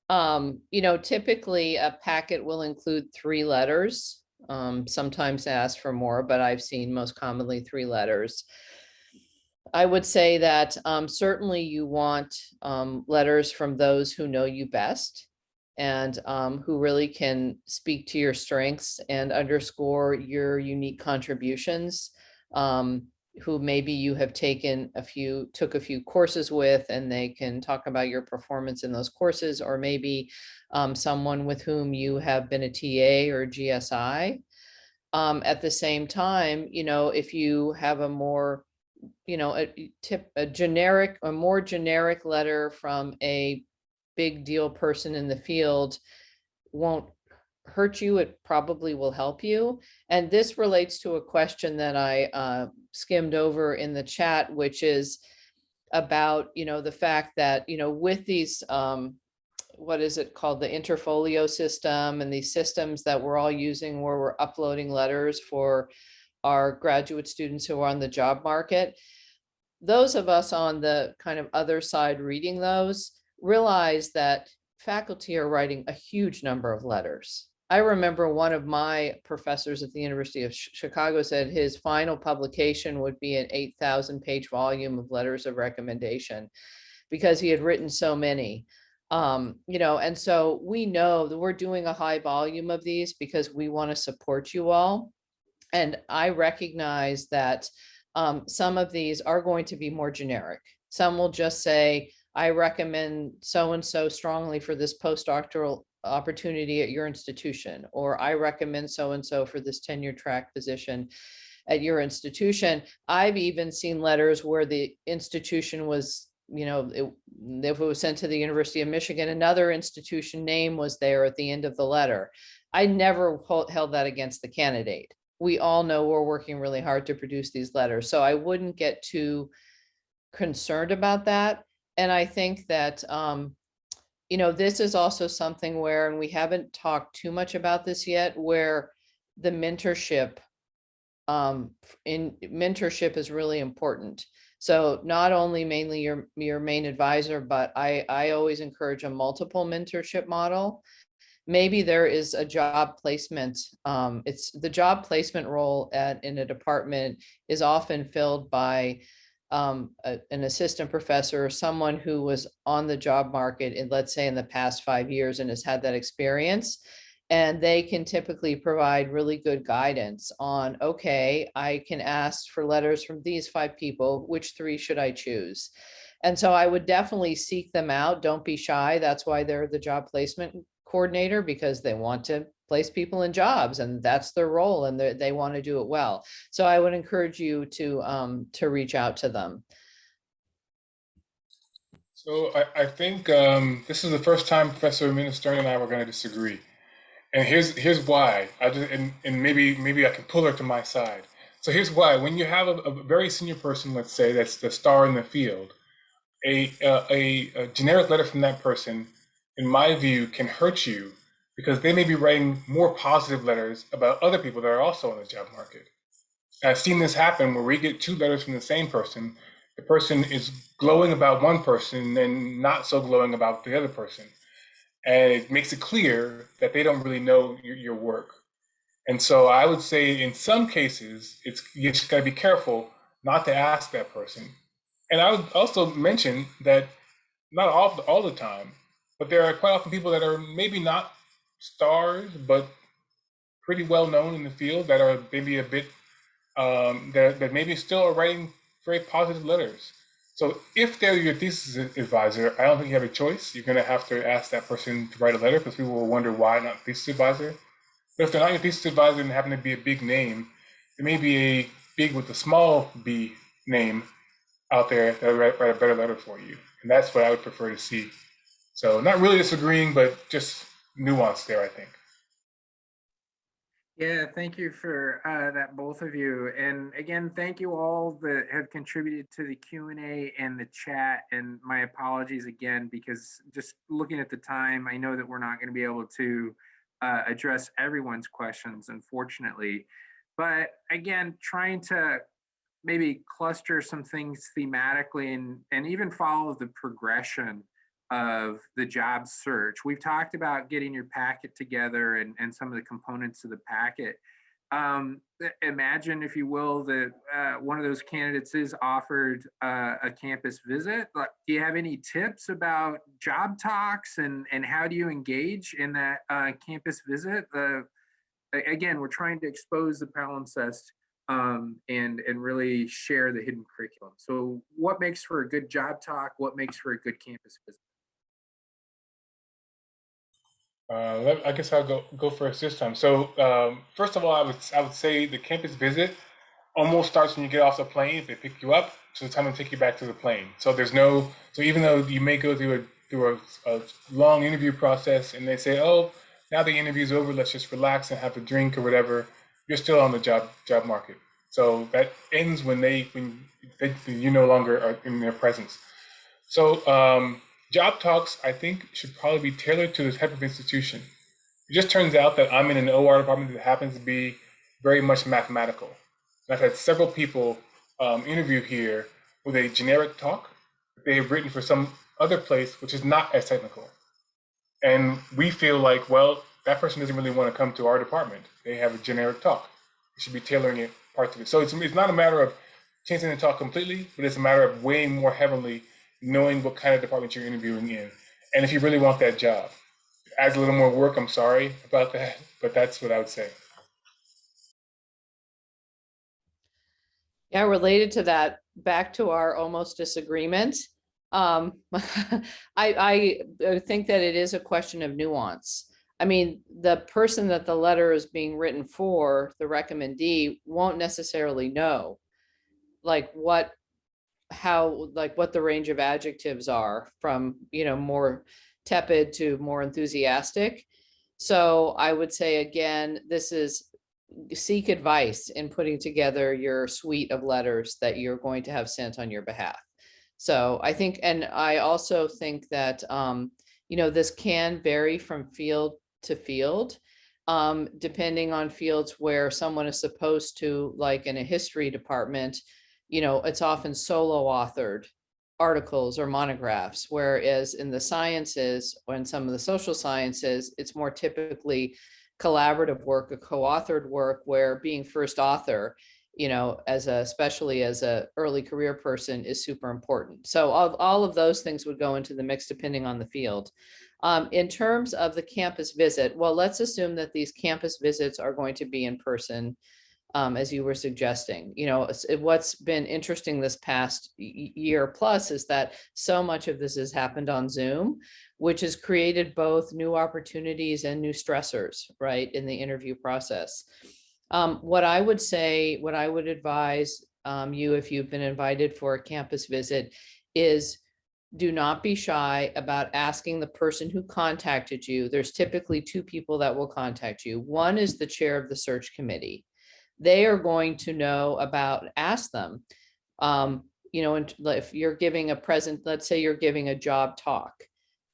Um, you know, typically a packet will include three letters. Um, sometimes ask for more, but I've seen most commonly three letters. I would say that um, certainly you want um, letters from those who know you best and um, who really can speak to your strengths and underscore your unique contributions. Um, who maybe you have taken a few, took a few courses with, and they can talk about your performance in those courses, or maybe um, someone with whom you have been a TA or GSI. Um, at the same time, you know, if you have a more, you know, a tip, a generic, a more generic letter from a big deal person in the field won't hurt you, it probably will help you. And this relates to a question that I uh, skimmed over in the chat, which is about, you know, the fact that, you know, with these, um, what is it called, the interfolio system and these systems that we're all using where we're uploading letters for our graduate students who are on the job market. Those of us on the kind of other side reading those realize that faculty are writing a huge number of letters. I remember one of my professors at the University of Chicago said his final publication would be an 8,000 page volume of letters of recommendation because he had written so many. Um, you know, and so we know that we're doing a high volume of these because we want to support you all. And I recognize that um, some of these are going to be more generic. Some will just say, I recommend so-and-so strongly for this postdoctoral opportunity at your institution, or I recommend so-and-so for this tenure track position at your institution. I've even seen letters where the institution was, you know, it- if it was sent to the University of Michigan, another institution name was there at the end of the letter. I never held that against the candidate. We all know we're working really hard to produce these letters, so I wouldn't get too concerned about that. And I think that, um, you know, this is also something where, and we haven't talked too much about this yet, where the mentorship um, in mentorship is really important. So not only mainly your, your main advisor, but I, I always encourage a multiple mentorship model. Maybe there is a job placement. Um, it's the job placement role at, in a department is often filled by um, a- an assistant professor or someone who was on the job market in, let's say, in the past five years and has had that experience. And they can typically provide really good guidance on, okay, I can ask for letters from these five people, which three should I choose? And so I would definitely seek them out. Don't be shy. That's why they're the job placement coordinator because they want to place people in jobs and that's their role and they, want to do it well. So I would encourage you to, um, to reach out to them. So I, I think um, this is the first time Professor Minna Stern and I were going to disagree, and here's here's why. I just and, and maybe maybe I can pull her to my side. So here's why. When you have a, a very senior person, let's say that's the star in the field, a, uh, a a generic letter from that person, in my view, can hurt you because they may be writing more positive letters about other people that are also on the job market. I've seen this happen where we get two letters from the same person. The person is glowing about one person and not so glowing about the other person. And it makes it clear that they don't really know your, your work. And so I would say in some cases, it's you just gotta be careful not to ask that person. And I would also mention that not all, all the time, but there are quite often people that are maybe not stars, but pretty well known in the field that are maybe a bit um, that, that maybe still are writing very positive letters. So if they're your thesis advisor, I don't think you have a choice. You're going to have to ask that person to write a letter because people will wonder why not thesis advisor. But if they're not your thesis advisor and happen to be a big name, there may be a big with a small b name out there that write, write a better letter for you. And that's what I would prefer to see. So not really disagreeing, but just nuance there, I think. Yeah, thank you for uh, that, both of you. And again, thank you all that have contributed to the Q and the chat. And my apologies again, because just looking at the time, I know that we're not going to be able to uh, address everyone's questions, unfortunately. But again, trying to maybe cluster some things thematically and, and even follow the progression of the job search. We've talked about getting your packet together and, and some of the components of the packet. Um, imagine, if you will, that uh, one of those candidates is offered uh, a campus visit. Do you have any tips about job talks and, and how do you engage in that uh, campus visit? Again, we're trying to expose the palimpsest um, and and really share the hidden curriculum. So, what makes for a good job talk? What makes for a good campus visit? Uh, let- I guess I'll go go first this time. So um, first of all, I would I would say the campus visit almost starts when you get off the plane. They pick you up, to the time they take you back to the plane. So there's no so even though you may go through a through a, a long interview process and they say, oh, now the interview's over, let's just relax and have a drink or whatever, you're still on the job job market. So that ends when they when they, you no longer are in their presence. So um, job talks, I think, should probably be tailored to the type of institution. It just turns out that I'm in an OR department that happens to be very much mathematical. And I've had several people um, interview here with a generic talk that they have written for some other place, which is not as technical. And we feel like, well, that person doesn't really want to come to our department. They have a generic talk. We should be tailoring it parts of it. So it's, it's not a matter of changing the talk completely, but it's a matter of weighing more heavily, knowing what kind of department you're interviewing in. And if you really want that job, adds a little more work. I'm sorry about that, but that's what I would say. Yeah, related to that, back to our almost disagreement. Um, I, I think that it is a question of nuance. I mean, the person that the letter is being written for, the recommendee, won't necessarily know like what, how, like what the range of adjectives are from, you know, more tepid to more enthusiastic. So I would say again, this is seek advice in putting together your suite of letters that you're going to have sent on your behalf. So I think, and I also think that, um, you know, this can vary from field to field, um, depending on fields where someone is supposed to, like in a history department, you know, it's often solo authored articles or monographs, whereas in the sciences or in some of the social sciences, it's more typically collaborative work, a co-authored work where being first author, you know, as a, especially as a early career person is super important. So all, all of those things would go into the mix depending on the field. Um, in terms of the campus visit, well, let's assume that these campus visits are going to be in person, um, as you were suggesting. You know, what's been interesting this past year plus is that so much of this has happened on Zoom, which has created both new opportunities and new stressors, right, in the interview process. Um, what I would say, what I would advise um, you if you've been invited for a campus visit is do not be shy about asking the person who contacted you. There's typically two people that will contact you. One is the chair of the search committee. They are going to know about, ask them, um, you know, if you're giving a present, let's say you're giving a job talk,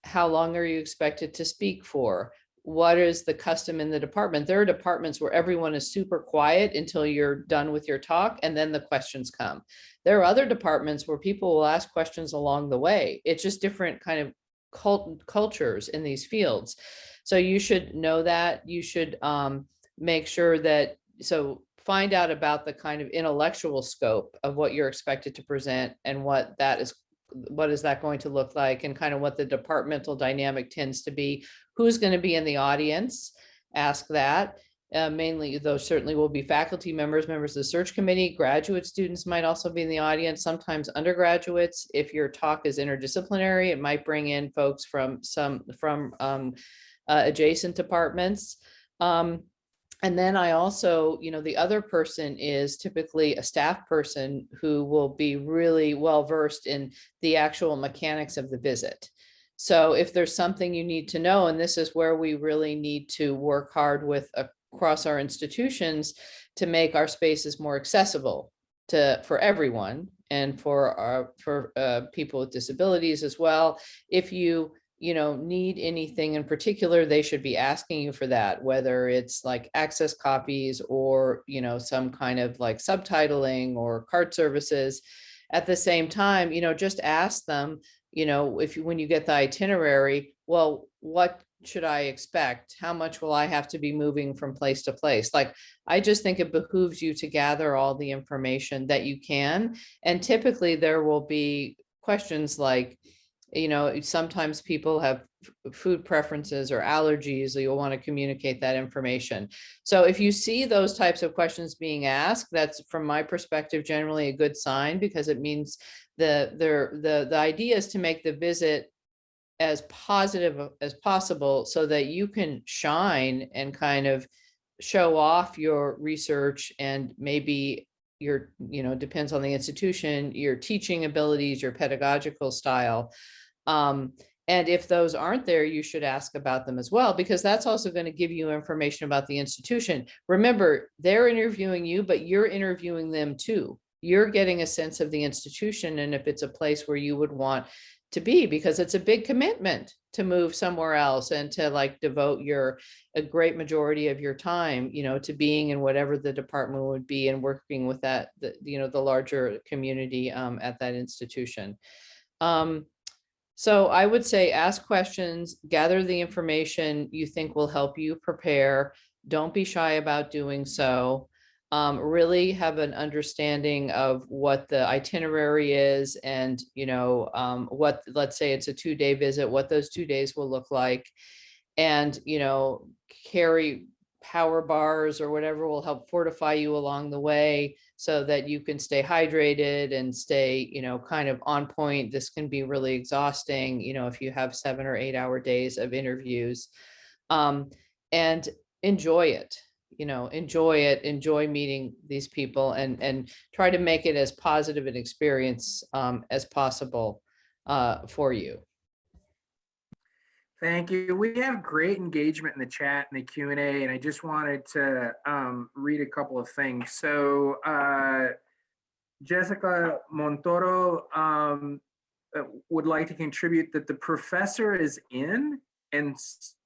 how long are you expected to speak for? What is the custom in the department? There are departments where everyone is super quiet until you're done with your talk and then the questions come. There are other departments where people will ask questions along the way. It's just different kind of cult cultures in these fields. So you should know that. You should um, make sure that, so find out about the kind of intellectual scope of what you're expected to present and what that is what is that going to look like and kind of what the departmental dynamic tends to be. Who's going to be in the audience? Ask that. Uh, mainly those certainly will be faculty members members of the search committee. Graduate students might also be in the audience sometimes undergraduates. If your talk is interdisciplinary it might bring in folks from some from um, uh, adjacent departments. Um, and then I also, you know, the other person is typically a staff person who will be really well versed in the actual mechanics of the visit. So if there's something you need to know, and this is where we really need to work hard with across our institutions to make our spaces more accessible to for everyone and for our for uh, people with disabilities as well. If you you know, need anything in particular, they should be asking you for that, whether it's like access copies or, you know, some kind of like subtitling or cart services. At the same time, you know, just ask them, you know, if you, when you get the itinerary, well, what should I expect? How much will I have to be moving from place to place? Like, I just think it behooves you to gather all the information that you can. And typically there will be questions like, you know, sometimes people have food preferences or allergies, so you'll want to communicate that information. So if you see those types of questions being asked, that's from my perspective, generally a good sign because it means the, the, the, the idea is to make the visit as positive uh, as possible so that you can shine and kind of show off your research and maybe your, you know, depends on the institution, your teaching abilities, your pedagogical style. Um, And if those aren't there, you should ask about them as well, because that's also going to give you information about the institution. Remember, they're interviewing you, but you're interviewing them too. You're getting a sense of the institution and if it's a place where you would want to be, because it's a big commitment to move somewhere else and to like devote your, a great majority of your time, you know, to being in whatever the department would be and working with that, the, you know, the larger community um, at that institution. Um, so I would say ask questions, gather the information you think will help you prepare. Don't be shy about doing so. Um, really have an understanding of what the itinerary is and, you know, um, what, let's say it's a two-day visit, what those two days will look like. And, you know, carry power bars or whatever will help fortify you along the way so that you can stay hydrated and stay, you know, kind of on point. This can be really exhausting, you know, if you have seven or eight hour days of interviews. Um, and enjoy it, you know, enjoy it, enjoy meeting these people and, and try to make it as positive an experience um, as possible uh, for you. Thank you. We have great engagement in the chat and the Q and I just wanted to um, read a couple of things. So uh, Jessica Montoro um, uh, would like to contribute that the professor is in and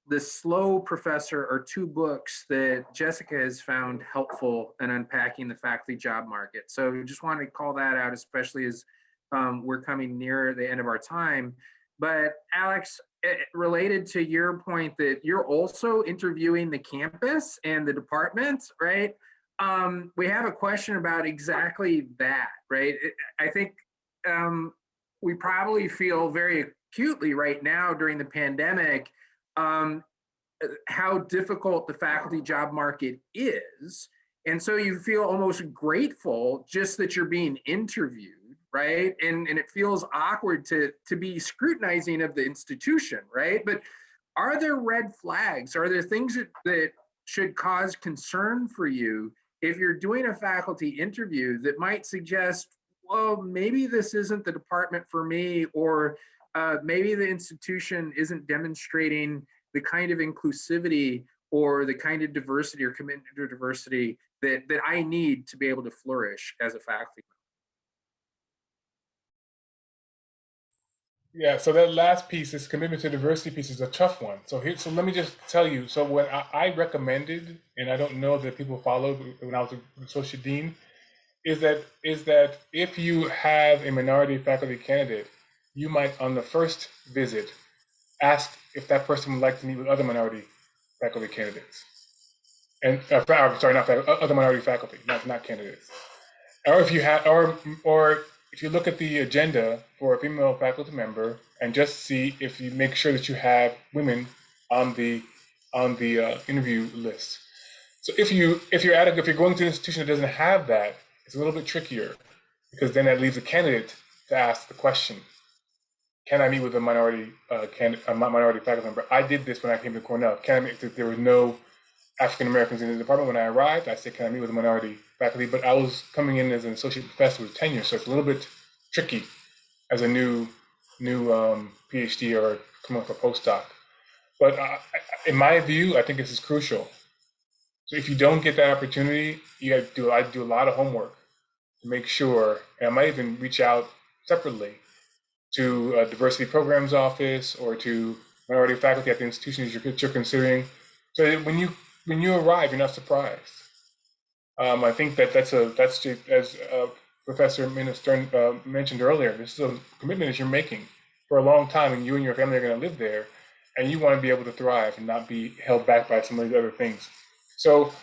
the slow professor are two books that Jessica has found helpful in unpacking the faculty job market. So just wanted to call that out, especially as um, we're coming near the end of our time. But Alex, related to your point that you're also interviewing the campus and the department, right? Um, we have a question about exactly that, right? I think um, we probably feel very acutely right now during the pandemic um, uh, how difficult the faculty job market is. And so you feel almost grateful just that you're being interviewed right? And and it feels awkward to to be scrutinizing of the institution right? But are there red flags? Are there things that, that should cause concern for you if you're doing a faculty interview that might suggest well maybe this isn't the department for me or uh, maybe the institution isn't demonstrating the kind of inclusivity or the kind of diversity or commitment to diversity that that i need to be able to flourish as a faculty Yeah, so that last piece, this commitment to diversity piece, is a tough one. So here, so let me just tell you. So what I, I recommended, and I don't know that people followed when I was associate dean, is that is that if you have a minority faculty candidate, you might on the first visit ask if that person would like to meet with other minority faculty candidates, and uh, sorry, not fac- other minority faculty, not not candidates, or if you have, or or if you look at the agenda for a female faculty member and just see if you make sure that you have women on the on the uh, interview list. So if you if you're at a, if you're going to an institution that doesn't have that, it's a little bit trickier because then that leaves a candidate to ask the question: Can I meet with a minority uh, can a minority faculty member? I did this when I came to Cornell. Can I meet? There was no African Americans in the department when I arrived. I said, "Can I meet with a minority faculty?" But I was coming in as an associate professor with tenure, so it's a little bit tricky as a new new um, PhD or coming up a postdoc. But uh, in my view, I think this is crucial. So if you don't get that opportunity, you got to do. I do a lot of homework to make sure, and I might even reach out separately to a diversity programs office or to minority faculty at the institutions you're, you're considering, so when you when you arrive, you're not surprised. Um, I think that that's a that's just, as uh, Professor Minna Stern uh, mentioned earlier. This is a commitment that you're making for a long time, and you and your family are going to live there, and you want to be able to thrive and not be held back by some of these other things. So,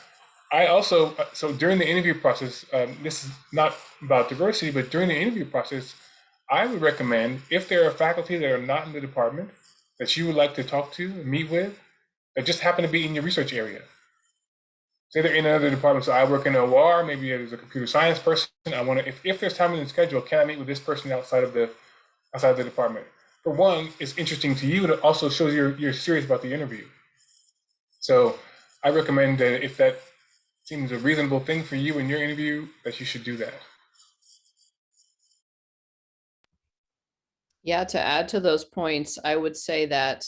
I also uh, so during the interview process, um, this is not about diversity, but during the interview process, I would recommend if there are faculty that are not in the department that you would like to talk to, meet with, that just happen to be in your research area say they're in another department. So I work in OR, maybe there's a computer science person. I want to, if, if there's time in the schedule, can I meet with this person outside of the outside of the department? For one, it's interesting to you. It also shows you're you're serious about the interview. So I recommend that if that seems a reasonable thing for you in your interview, that you should do that. Yeah, to add to those points, I would say that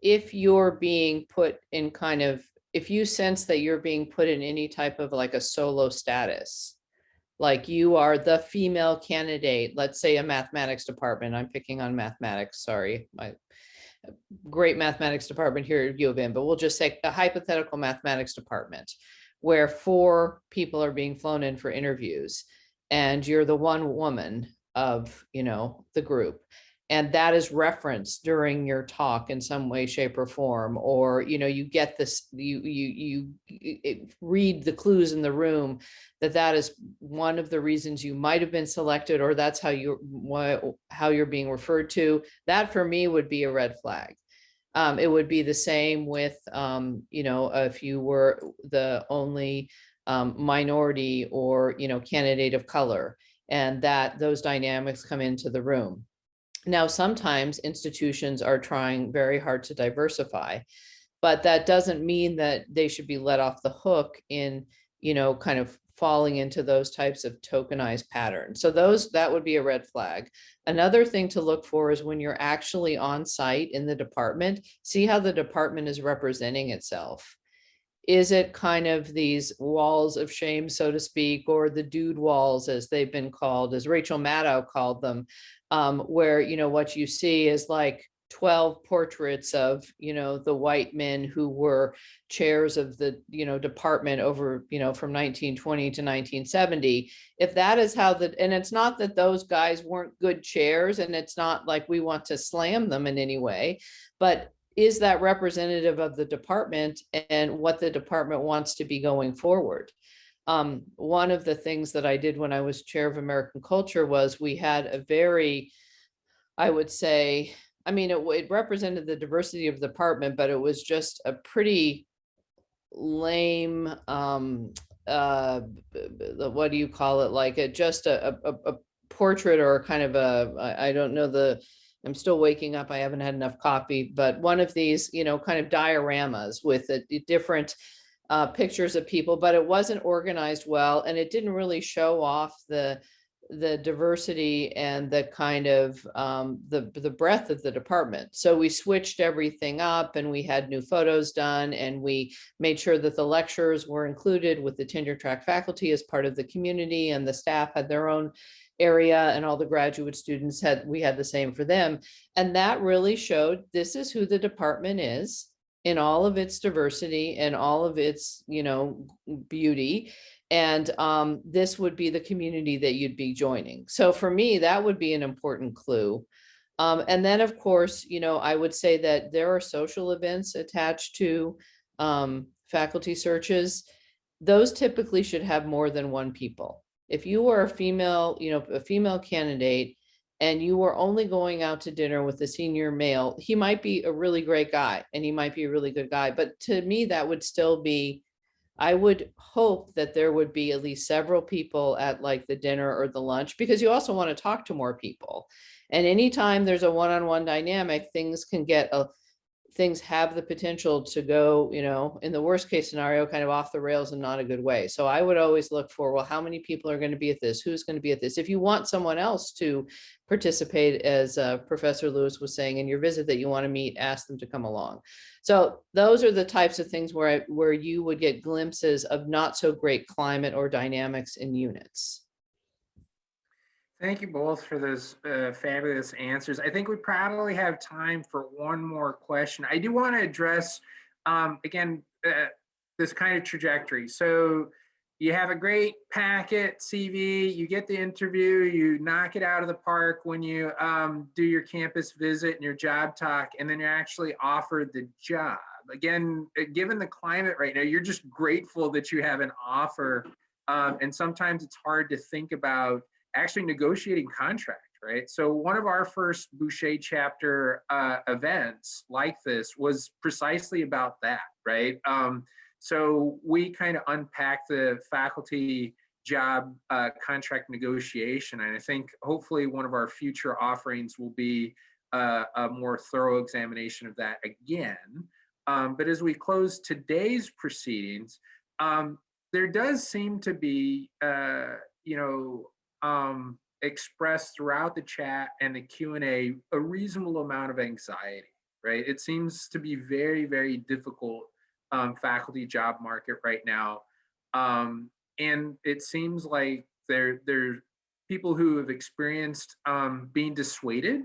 if you're being put in kind of, if you sense that you're being put in any type of like a solo status, like you are the female candidate, let's say a mathematics department, I'm picking on mathematics, sorry, my great mathematics department here at U of M, but we'll just say a hypothetical mathematics department where four people are being flown in for interviews and you're the one woman of, you know, the group. And that is referenced during your talk in some way, shape or form, or, you know, you get this, you, you, you read the clues in the room that that is one of the reasons you might have been selected, or that's how you, how you're being referred to. That for me would be a red flag. Um, it would be the same with, um, you know, if you were the only um, minority or, you know, candidate of color and that those dynamics come into the room. Now, sometimes institutions are trying very hard to diversify, but that doesn't mean that they should be let off the hook in, you know, kind of falling into those types of tokenized patterns. So those, that would be a red flag. Another thing to look for is when you're actually on site in the department, see how the department is representing itself. Is it kind of these walls of shame, so to speak, or the dude walls as they've been called, as Rachel Maddow called them, um, where, you know, what you see is like 12 portraits of, you know, the white men who were chairs of the, you know, department over, you know, from 1920 to 1970. If that is how the, and it's not that those guys weren't good chairs and it's not like we want to slam them in any way, but is that representative of the department and what the department wants to be going forward? Um, one of the things that I did when I was chair of American culture was we had a very, I would say, I mean, it, it represented the diversity of the department, but it was just a pretty lame, um, uh, what do you call it? Like a, just a, a- a portrait or kind of a, I don't know the, I'm still waking up. I haven't had enough coffee, but one of these, you know, kind of dioramas with the different uh, pictures of people, but it wasn't organized well and it didn't really show off the the diversity and the kind of um, the the breadth of the department. So we switched everything up and we had new photos done and we made sure that the lecturers were included with the tenure track faculty as part of the community and the staff had their own area and all the graduate students had, we had the same for them. And that really showed this is who the department is in all of its diversity and all of its, you know, beauty. And um, this would be the community that you'd be joining. So for me, that would be an important clue. Um, and then, of course, you know, I would say that there are social events attached to um, faculty searches. Those typically should have more than one people if you were a female, you know, a female candidate and you were only going out to dinner with a senior male, he might be a really great guy and he might be a really good guy. But to me, that would still be, I would hope that there would be at least several people at like the dinner or the lunch because you also want to talk to more people. And anytime there's a one-on-one dynamic, things can get a things have the potential to go, you know, in the worst case scenario, kind of off the rails and not a good way. So I would always look for, well, how many people are going to be at this? Who's going to be at this? If you want someone else to participate, as uh, Professor Lewis was saying in your visit that you want to meet, ask them to come along. So those are the types of things where, I- where you would get glimpses of not so great climate or dynamics in units. Thank you both for those uh, fabulous answers. I think we probably have time for one more question. I do want to address, um, again, uh, this kind of trajectory. So you have a great packet CV, you get the interview, you knock it out of the park when you um, do your campus visit and your job talk, and then you're actually offered the job. Again, uh, given the climate right now, you're just grateful that you have an offer. Um, and sometimes it's hard to think about actually negotiating contract, right? So one of our first Bouchet chapter uh, events like this was precisely about that, right? Um, so we kind of unpack the faculty job uh, contract negotiation, and I think hopefully one of our future offerings will be uh, a more thorough examination of that again. Um, but as we close today's proceedings, um, there does seem to be, uh, you know, um, expressed throughout the chat and the Q and A a reasonable amount of anxiety, right? It seems to be very, very difficult um, faculty job market right now. Um, and it seems like there, there's people who have experienced um, being dissuaded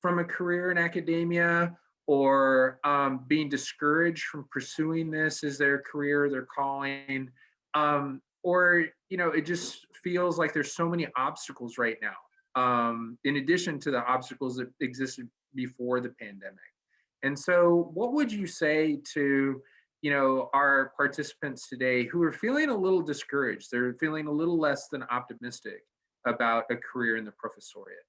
from a career in academia or um, being discouraged from pursuing this as their career, their calling, um, or you know, it just feels like there's so many obstacles right now, um, in addition to the obstacles that existed before the pandemic. And so, what would you say to you know our participants today who are feeling a little discouraged? They're feeling a little less than optimistic about a career in the professoriate.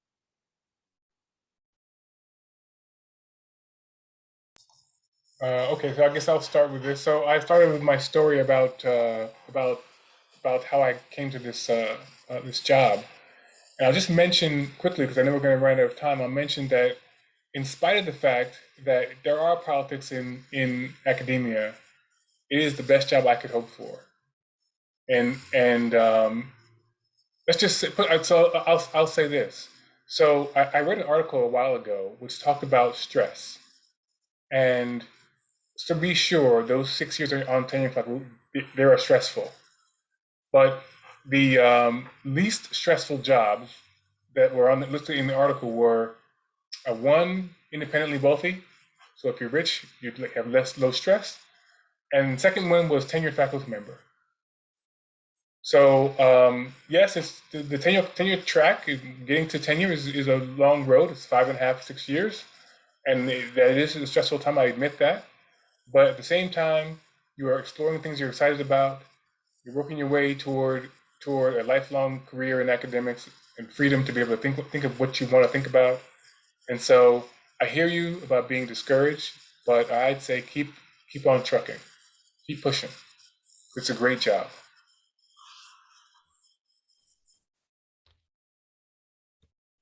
Uh, okay, so I guess I'll start with this. So I started with my story about uh, about about how I came to this uh, uh, this job, and I'll just mention quickly because I know we're going to run out of time. I'll mention that in spite of the fact that there are politics in in academia, it is the best job I could hope for, and and um, let's just put. So I'll I'll say this. So I, I read an article a while ago which talked about stress, and to be sure, those six years on tenure track, they are stressful. But the um, least stressful jobs that were on the, listed in the article were uh, one, independently wealthy. So if you're rich, you have less low stress. And second one was tenured faculty member. So um, yes, it's the, the tenure tenure track. Getting to tenure is, is a long road. It's five and a half, six years, and that is a stressful time. I admit that. But at the same time, you are exploring things you're excited about. You're working your way toward toward a lifelong career in academics and freedom to be able to think think of what you want to think about. And so I hear you about being discouraged, but I'd say keep keep on trucking, keep pushing. It's a great job.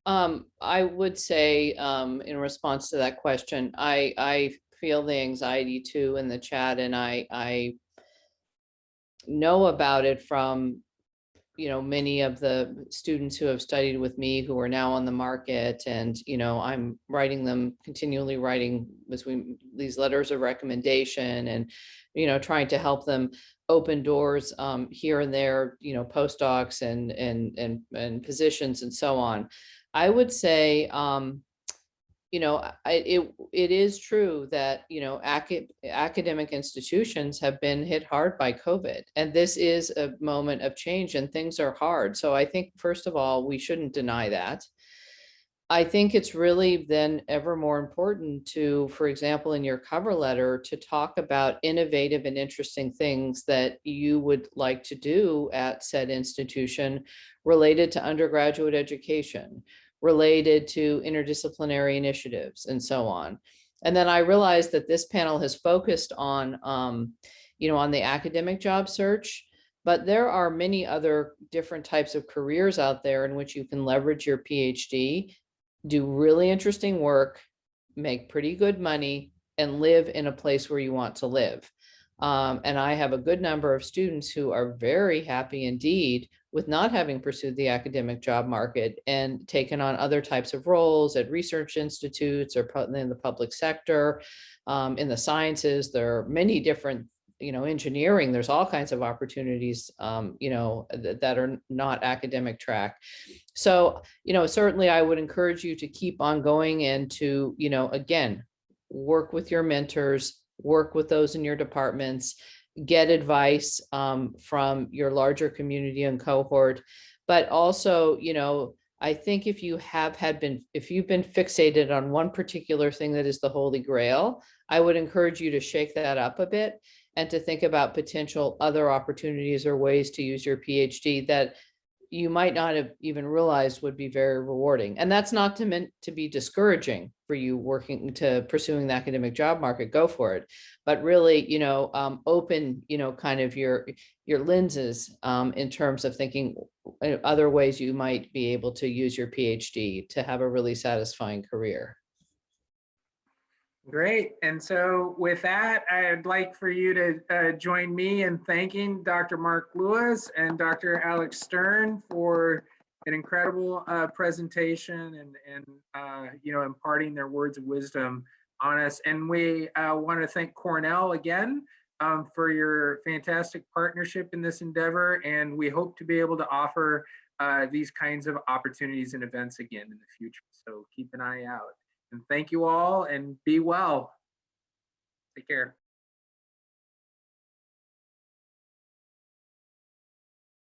Um, I would say, um, in response to that question, I, I feel the anxiety too in the chat and I, I know about it from, you know, many of the students who have studied with me who are now on the market and, you know, I'm writing them continually writing between these letters of recommendation and, you know, trying to help them open doors um, here and there, you know, postdocs and, and, and, and positions and so on. I would say, um, you know, I, it, it is true that, you know, acad academic institutions have been hit hard by COVID. And this is a moment of change and things are hard. So I think, first of all, we shouldn't deny that. I think it's really then ever more important to, for example, in your cover letter, to talk about innovative and interesting things that you would like to do at said institution related to undergraduate education, related to interdisciplinary initiatives and so on. And then I realized that this panel has focused on, um, you know, on the academic job search, but there are many other different types of careers out there in which you can leverage your PhD, do really interesting work, make pretty good money, and live in a place where you want to live. Um, and I have a good number of students who are very happy indeed with not having pursued the academic job market and taken on other types of roles at research institutes or in the public sector, um, in the sciences. There are many different, you know, engineering, there's all kinds of opportunities, um, you know, th that are not academic track. So, you know, certainly I would encourage you to keep on going and to, you know, again, work with your mentors, work with those in your departments, get advice um, from your larger community and cohort. But also, you know, I think if you have had been, if you've been fixated on one particular thing that is the holy grail, I would encourage you to shake that up a bit and to think about potential other opportunities or ways to use your PhD that you might not have even realized would be very rewarding. And that's not to meant to be discouraging for you working to pursuing the academic job market, go for it. But really, you know, um, open, you know, kind of your your lenses um, in terms of thinking uh, other ways you might be able to use your PhD to have a really satisfying career. Great. And so with that, I'd like for you to uh, join me in thanking Dr. Mark Lewis and Dr. Alex Stern for an incredible uh, presentation and, and uh, you know, imparting their words of wisdom on us. And we uh, want to thank Cornell again um, for your fantastic partnership in this endeavor. And we hope to be able to offer uh, these kinds of opportunities and events again in the future. So keep an eye out. And thank you all and be well. Take care.